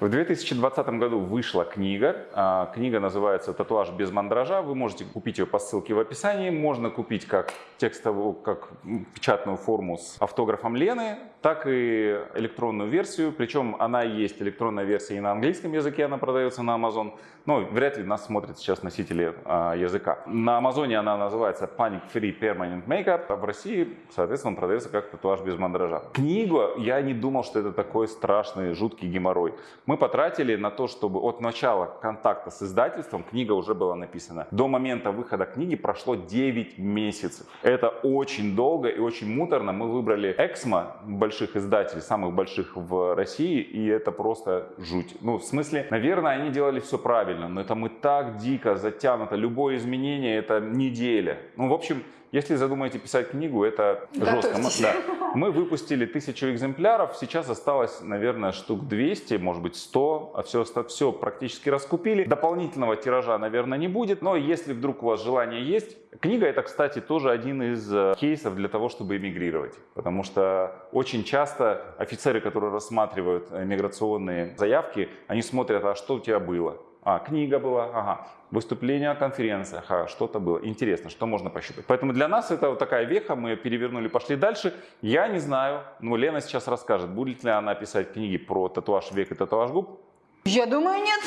В 2020 году вышла книга. А, Книга называется «Татуаж без мандража». Вы можете купить ее по ссылке в описании. Можно купить как текстовую, как печатную форму с автографом Лены, так и электронную версию. Причем она есть, электронная версия и на английском языке, она продается на Amazon. Но вряд ли нас смотрят сейчас носители а, языка. На Амазоне она называется Panic Free Permanent Makeup. А в России, соответственно, продается как татуаж без мандража. Книгу я не думал, что это такой страшный, жуткий геморрой. Мы потратили на то, чтобы от начала контакта с издательством книга уже была написана. До момента выхода книги прошло 9 месяцев. Это очень долго и очень муторно. Мы выбрали Эксмо, больших издателей, самых больших в России, и это просто жуть. Ну, в смысле, наверное, они делали все правильно, но это мы так дико затянуто. Любое изменение это неделя. Ну, в общем, если задумаете писать книгу, это жестко. Мы, да. Мы выпустили тысячу экземпляров, сейчас осталось, наверное, штук 200, может быть 100, а все, все практически раскупили. Дополнительного тиража, наверное, не будет, но если вдруг у вас желание есть, книга это, кстати, тоже один из э, кейсов для того, чтобы эмигрировать, потому что очень часто офицеры, которые рассматривают миграционные заявки, они смотрят, а что у тебя было? А, книга была, ага, выступление на конференциях, ага, что-то было. Интересно, что можно пощупать. Поэтому для нас это вот такая веха, мы перевернули, пошли дальше. Я не знаю, но Лена сейчас расскажет, будет ли она писать книги про татуаж век и татуаж губ. Я думаю, нет.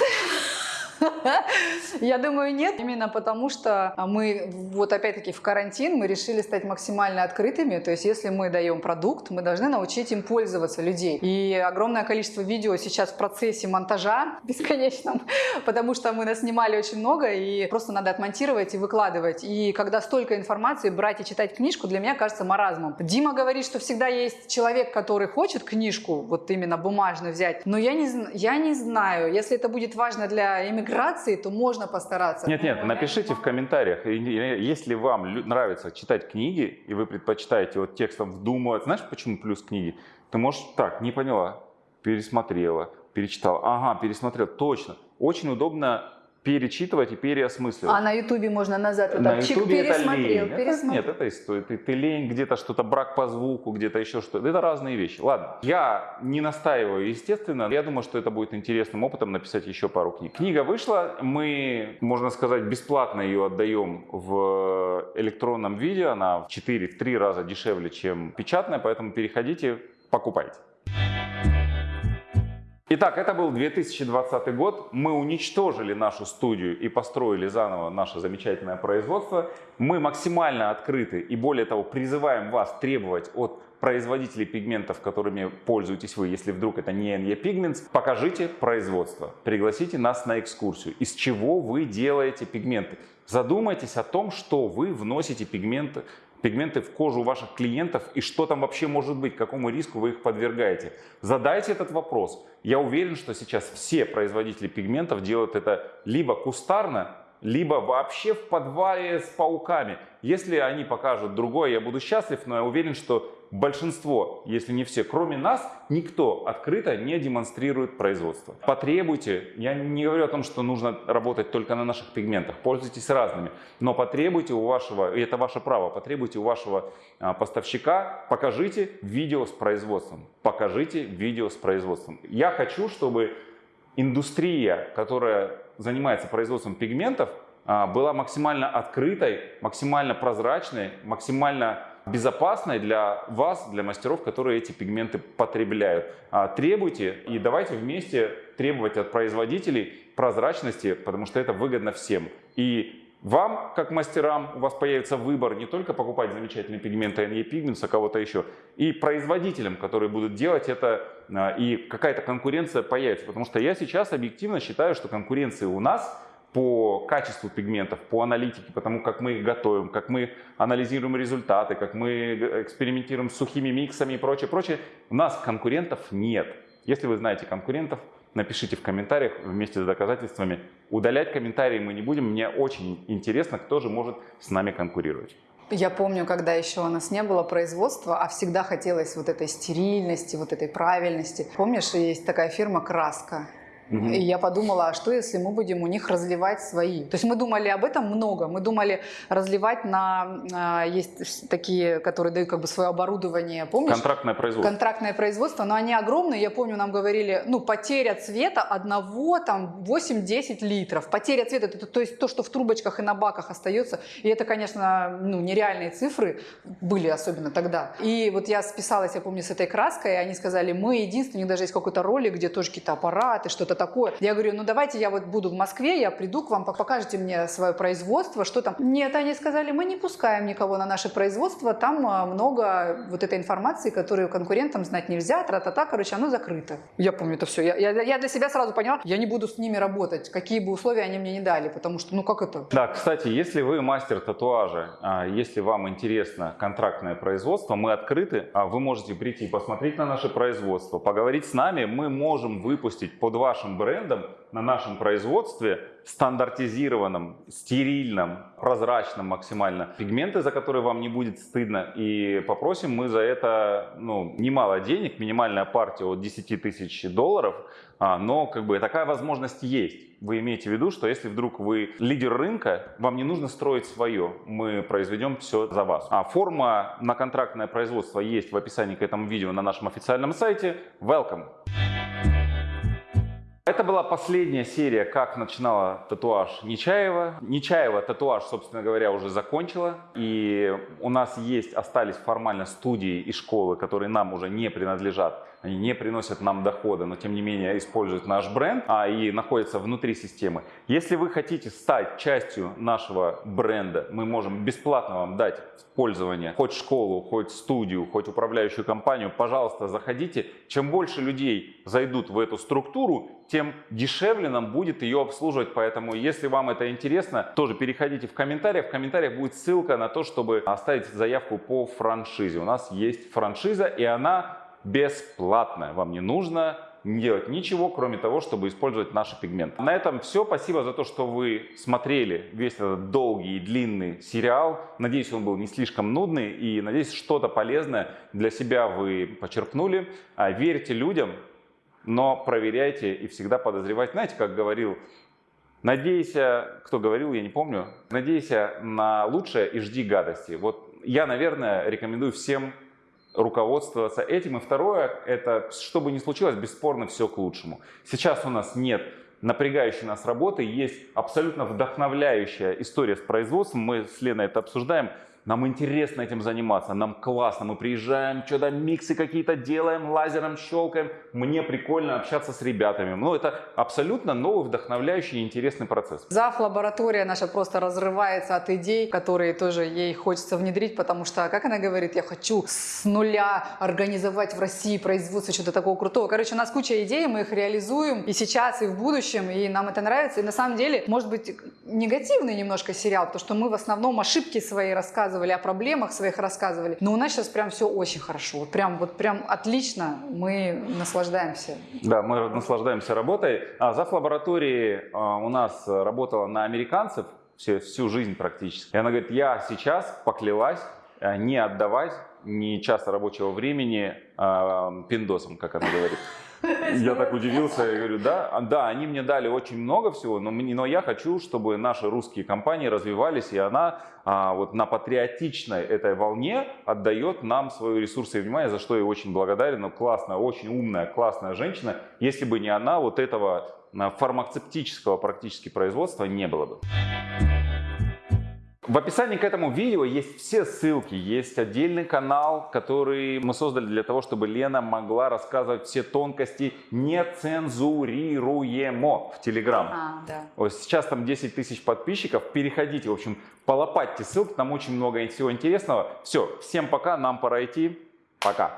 Я думаю, нет. Именно потому, что мы, вот опять-таки, в карантин мы решили стать максимально открытыми. То есть, если мы даем продукт, мы должны научить им пользоваться людей. И огромное количество видео сейчас в процессе монтажа бесконечном, потому что мы наснимали очень много, и просто надо отмонтировать и выкладывать. И когда столько информации, брать и читать книжку, для меня кажется маразмом. Дима говорит, что всегда есть человек, который хочет книжку, вот именно бумажную взять. Но я не, я не знаю, если это будет важно для иммиграции, то можно постараться. Нет, нет, напишите в комментариях, если вам нравится читать книги, и вы предпочитаете вот текстом вдумывать, знаешь, почему плюс книги? Ты можешь так, не поняла, пересмотрела, перечитала, ага, пересмотрел, точно. Очень удобно перечитывать и переосмысливать. А на ютубе можно назад вот На так чик, Ютубе это пересмотрел, лень. Это- пересмотрел. нет, это история. Ты, ты лень, где-то что-то брак по звуку, где-то еще что-то. Это разные вещи. Ладно, я не настаиваю, естественно. Я думаю, что это будет интересным опытом написать еще пару книг. Книга вышла, мы, можно сказать, бесплатно ее отдаем в электронном виде. Она в 4-3 раза дешевле, чем печатная, поэтому переходите, покупайте. Итак, это был 2020 год. Мы уничтожили нашу студию и построили заново наше замечательное производство. Мы максимально открыты и более того призываем вас требовать от производителей пигментов, которыми пользуетесь вы, если вдруг это не NE Pigments, покажите производство, пригласите нас на экскурсию, из чего вы делаете пигменты. Задумайтесь о том, что вы вносите пигменты, пигменты в кожу ваших клиентов и что там вообще может быть, какому риску вы их подвергаете. Задайте этот вопрос. Я уверен, что сейчас все производители пигментов делают это либо кустарно, либо вообще в подвале с пауками. Если они покажут другое, я буду счастлив, но я уверен, что большинство, если не все, кроме нас, никто открыто не демонстрирует производство. Потребуйте, я не говорю о том, что нужно работать только на наших пигментах, пользуйтесь разными, но потребуйте у вашего, и это ваше право, потребуйте у вашего а, поставщика, покажите видео с производством, покажите видео с производством. Я хочу, чтобы индустрия, которая занимается производством пигментов, а, была максимально открытой, максимально прозрачной, максимально безопасной для вас, для мастеров, которые эти пигменты потребляют. А, требуйте и давайте вместе требовать от производителей прозрачности, потому что это выгодно всем. И вам, как мастерам, у вас появится выбор не только покупать замечательные пигменты NE Pigments, а кого-то еще, и производителям, которые будут делать это, а, и какая-то конкуренция появится. Потому что я сейчас объективно считаю, что конкуренции у нас по качеству пигментов, по аналитике, потому как мы их готовим, как мы анализируем результаты, как мы экспериментируем с сухими миксами и прочее, прочее, у нас конкурентов нет. Если вы знаете конкурентов, напишите в комментариях вместе с доказательствами. Удалять комментарии мы не будем. Мне очень интересно, кто же может с нами конкурировать. Я помню, когда еще у нас не было производства, а всегда хотелось вот этой стерильности, вот этой правильности. Помнишь, есть такая фирма «Краска»? Угу. И я подумала, а что если мы будем у них разливать свои? То есть мы думали об этом много. Мы думали разливать на... А, есть такие, которые дают как бы свое оборудование, помнишь? Контрактное производство. Контрактное производство, но они огромные. Я помню, нам говорили, ну, потеря цвета одного, там, 8-10 литров. Потеря цвета, это то есть то, что в трубочках и на баках остается. И это, конечно, ну, нереальные цифры были, особенно тогда. И вот я списалась, я помню, с этой краской, и они сказали, мы единственные, даже есть какой-то ролик, где тоже какие-то аппараты, что-то такое. Я говорю, ну давайте я вот буду в Москве, я приду к вам, покажете мне свое производство, что там. Нет, они сказали, мы не пускаем никого на наше производство, там а, много вот этой информации, которую конкурентам знать нельзя, тра-та-та, короче, оно закрыто. Я помню это все. Я, я, я для себя сразу поняла, я не буду с ними работать, какие бы условия они мне не дали, потому что, ну как это? Да, кстати, если вы мастер татуажа, а, если вам интересно контрактное производство, мы открыты, а вы можете прийти посмотреть на наше производство, поговорить с нами, мы можем выпустить под вашим брендом, на нашем производстве, стандартизированном, стерильном, прозрачном максимально, пигменты, за которые вам не будет стыдно. И попросим мы за это ну, немало денег, минимальная партия от 10 тысяч долларов, а, но как бы такая возможность есть. Вы имеете в виду, что если вдруг вы лидер рынка, вам не нужно строить свое, мы произведем все за вас. А форма на контрактное производство есть в описании к этому видео на нашем официальном сайте. Welcome! Это была последняя серия «Как начинала татуаж Нечаева». Нечаева татуаж, собственно говоря, уже закончила. И у нас есть, остались формально студии и школы, которые нам уже не принадлежат они не приносят нам дохода, но тем не менее используют наш бренд а, и находятся внутри системы. Если вы хотите стать частью нашего бренда, мы можем бесплатно вам дать в пользование хоть школу, хоть студию, хоть управляющую компанию. Пожалуйста, заходите. Чем больше людей зайдут в эту структуру, тем дешевле нам будет ее обслуживать. Поэтому, если вам это интересно, тоже переходите в комментариях. В комментариях будет ссылка на то, чтобы оставить заявку по франшизе. У нас есть франшиза, и она бесплатно. Вам не нужно делать ничего, кроме того, чтобы использовать наши пигменты. На этом все. Спасибо за то, что вы смотрели весь этот долгий и длинный сериал. Надеюсь, он был не слишком нудный и надеюсь, что-то полезное для себя вы почерпнули. А, верьте людям, но проверяйте и всегда подозревайте. Знаете, как говорил Надейся, кто говорил, я не помню, надейся на лучшее и жди гадости. Вот я, наверное, рекомендую всем руководствоваться этим. И второе, это, что бы ни случилось, бесспорно все к лучшему. Сейчас у нас нет напрягающей нас работы, есть абсолютно вдохновляющая история с производством. Мы с Леной это обсуждаем. Нам интересно этим заниматься, нам классно, мы приезжаем, что-то миксы какие-то делаем, лазером щелкаем. Мне прикольно общаться с ребятами. Ну, это абсолютно новый, вдохновляющий и интересный процесс. ЗАФ лаборатория наша просто разрывается от идей, которые тоже ей хочется внедрить, потому что, как она говорит, я хочу с нуля организовать в России производство чего-то такого крутого. Короче, у нас куча идей, мы их реализуем и сейчас, и в будущем, и нам это нравится. И на самом деле, может быть, негативный немножко сериал, потому что мы в основном ошибки свои рассказываем рассказывали, о проблемах своих рассказывали. Но у нас сейчас прям все очень хорошо. Вот прям, вот прям отлично. Мы наслаждаемся. Да, мы наслаждаемся работой. А зав. лаборатории а, у нас работала на американцев всю, всю жизнь практически. И она говорит, я сейчас поклялась а, не отдавать ни часа рабочего времени э, пиндосам, как она говорит. Я так удивился, я говорю, да, а, да, они мне дали очень много всего, но, но я хочу, чтобы наши русские компании развивались, и она а, вот на патриотичной этой волне отдает нам свои ресурсы и внимание, за что я очень благодарен, но классная, очень умная, классная женщина. Если бы не она, вот этого а, фармацевтического практически производства не было бы. В описании к этому видео есть все ссылки, есть отдельный канал, который мы создали для того, чтобы Лена могла рассказывать все тонкости нецензурируемо в Телеграм. А, да. Вот сейчас там 10 тысяч подписчиков, переходите, в общем, полопатьте ссылки, там очень много всего интересного. Все, всем пока, нам пора идти, пока.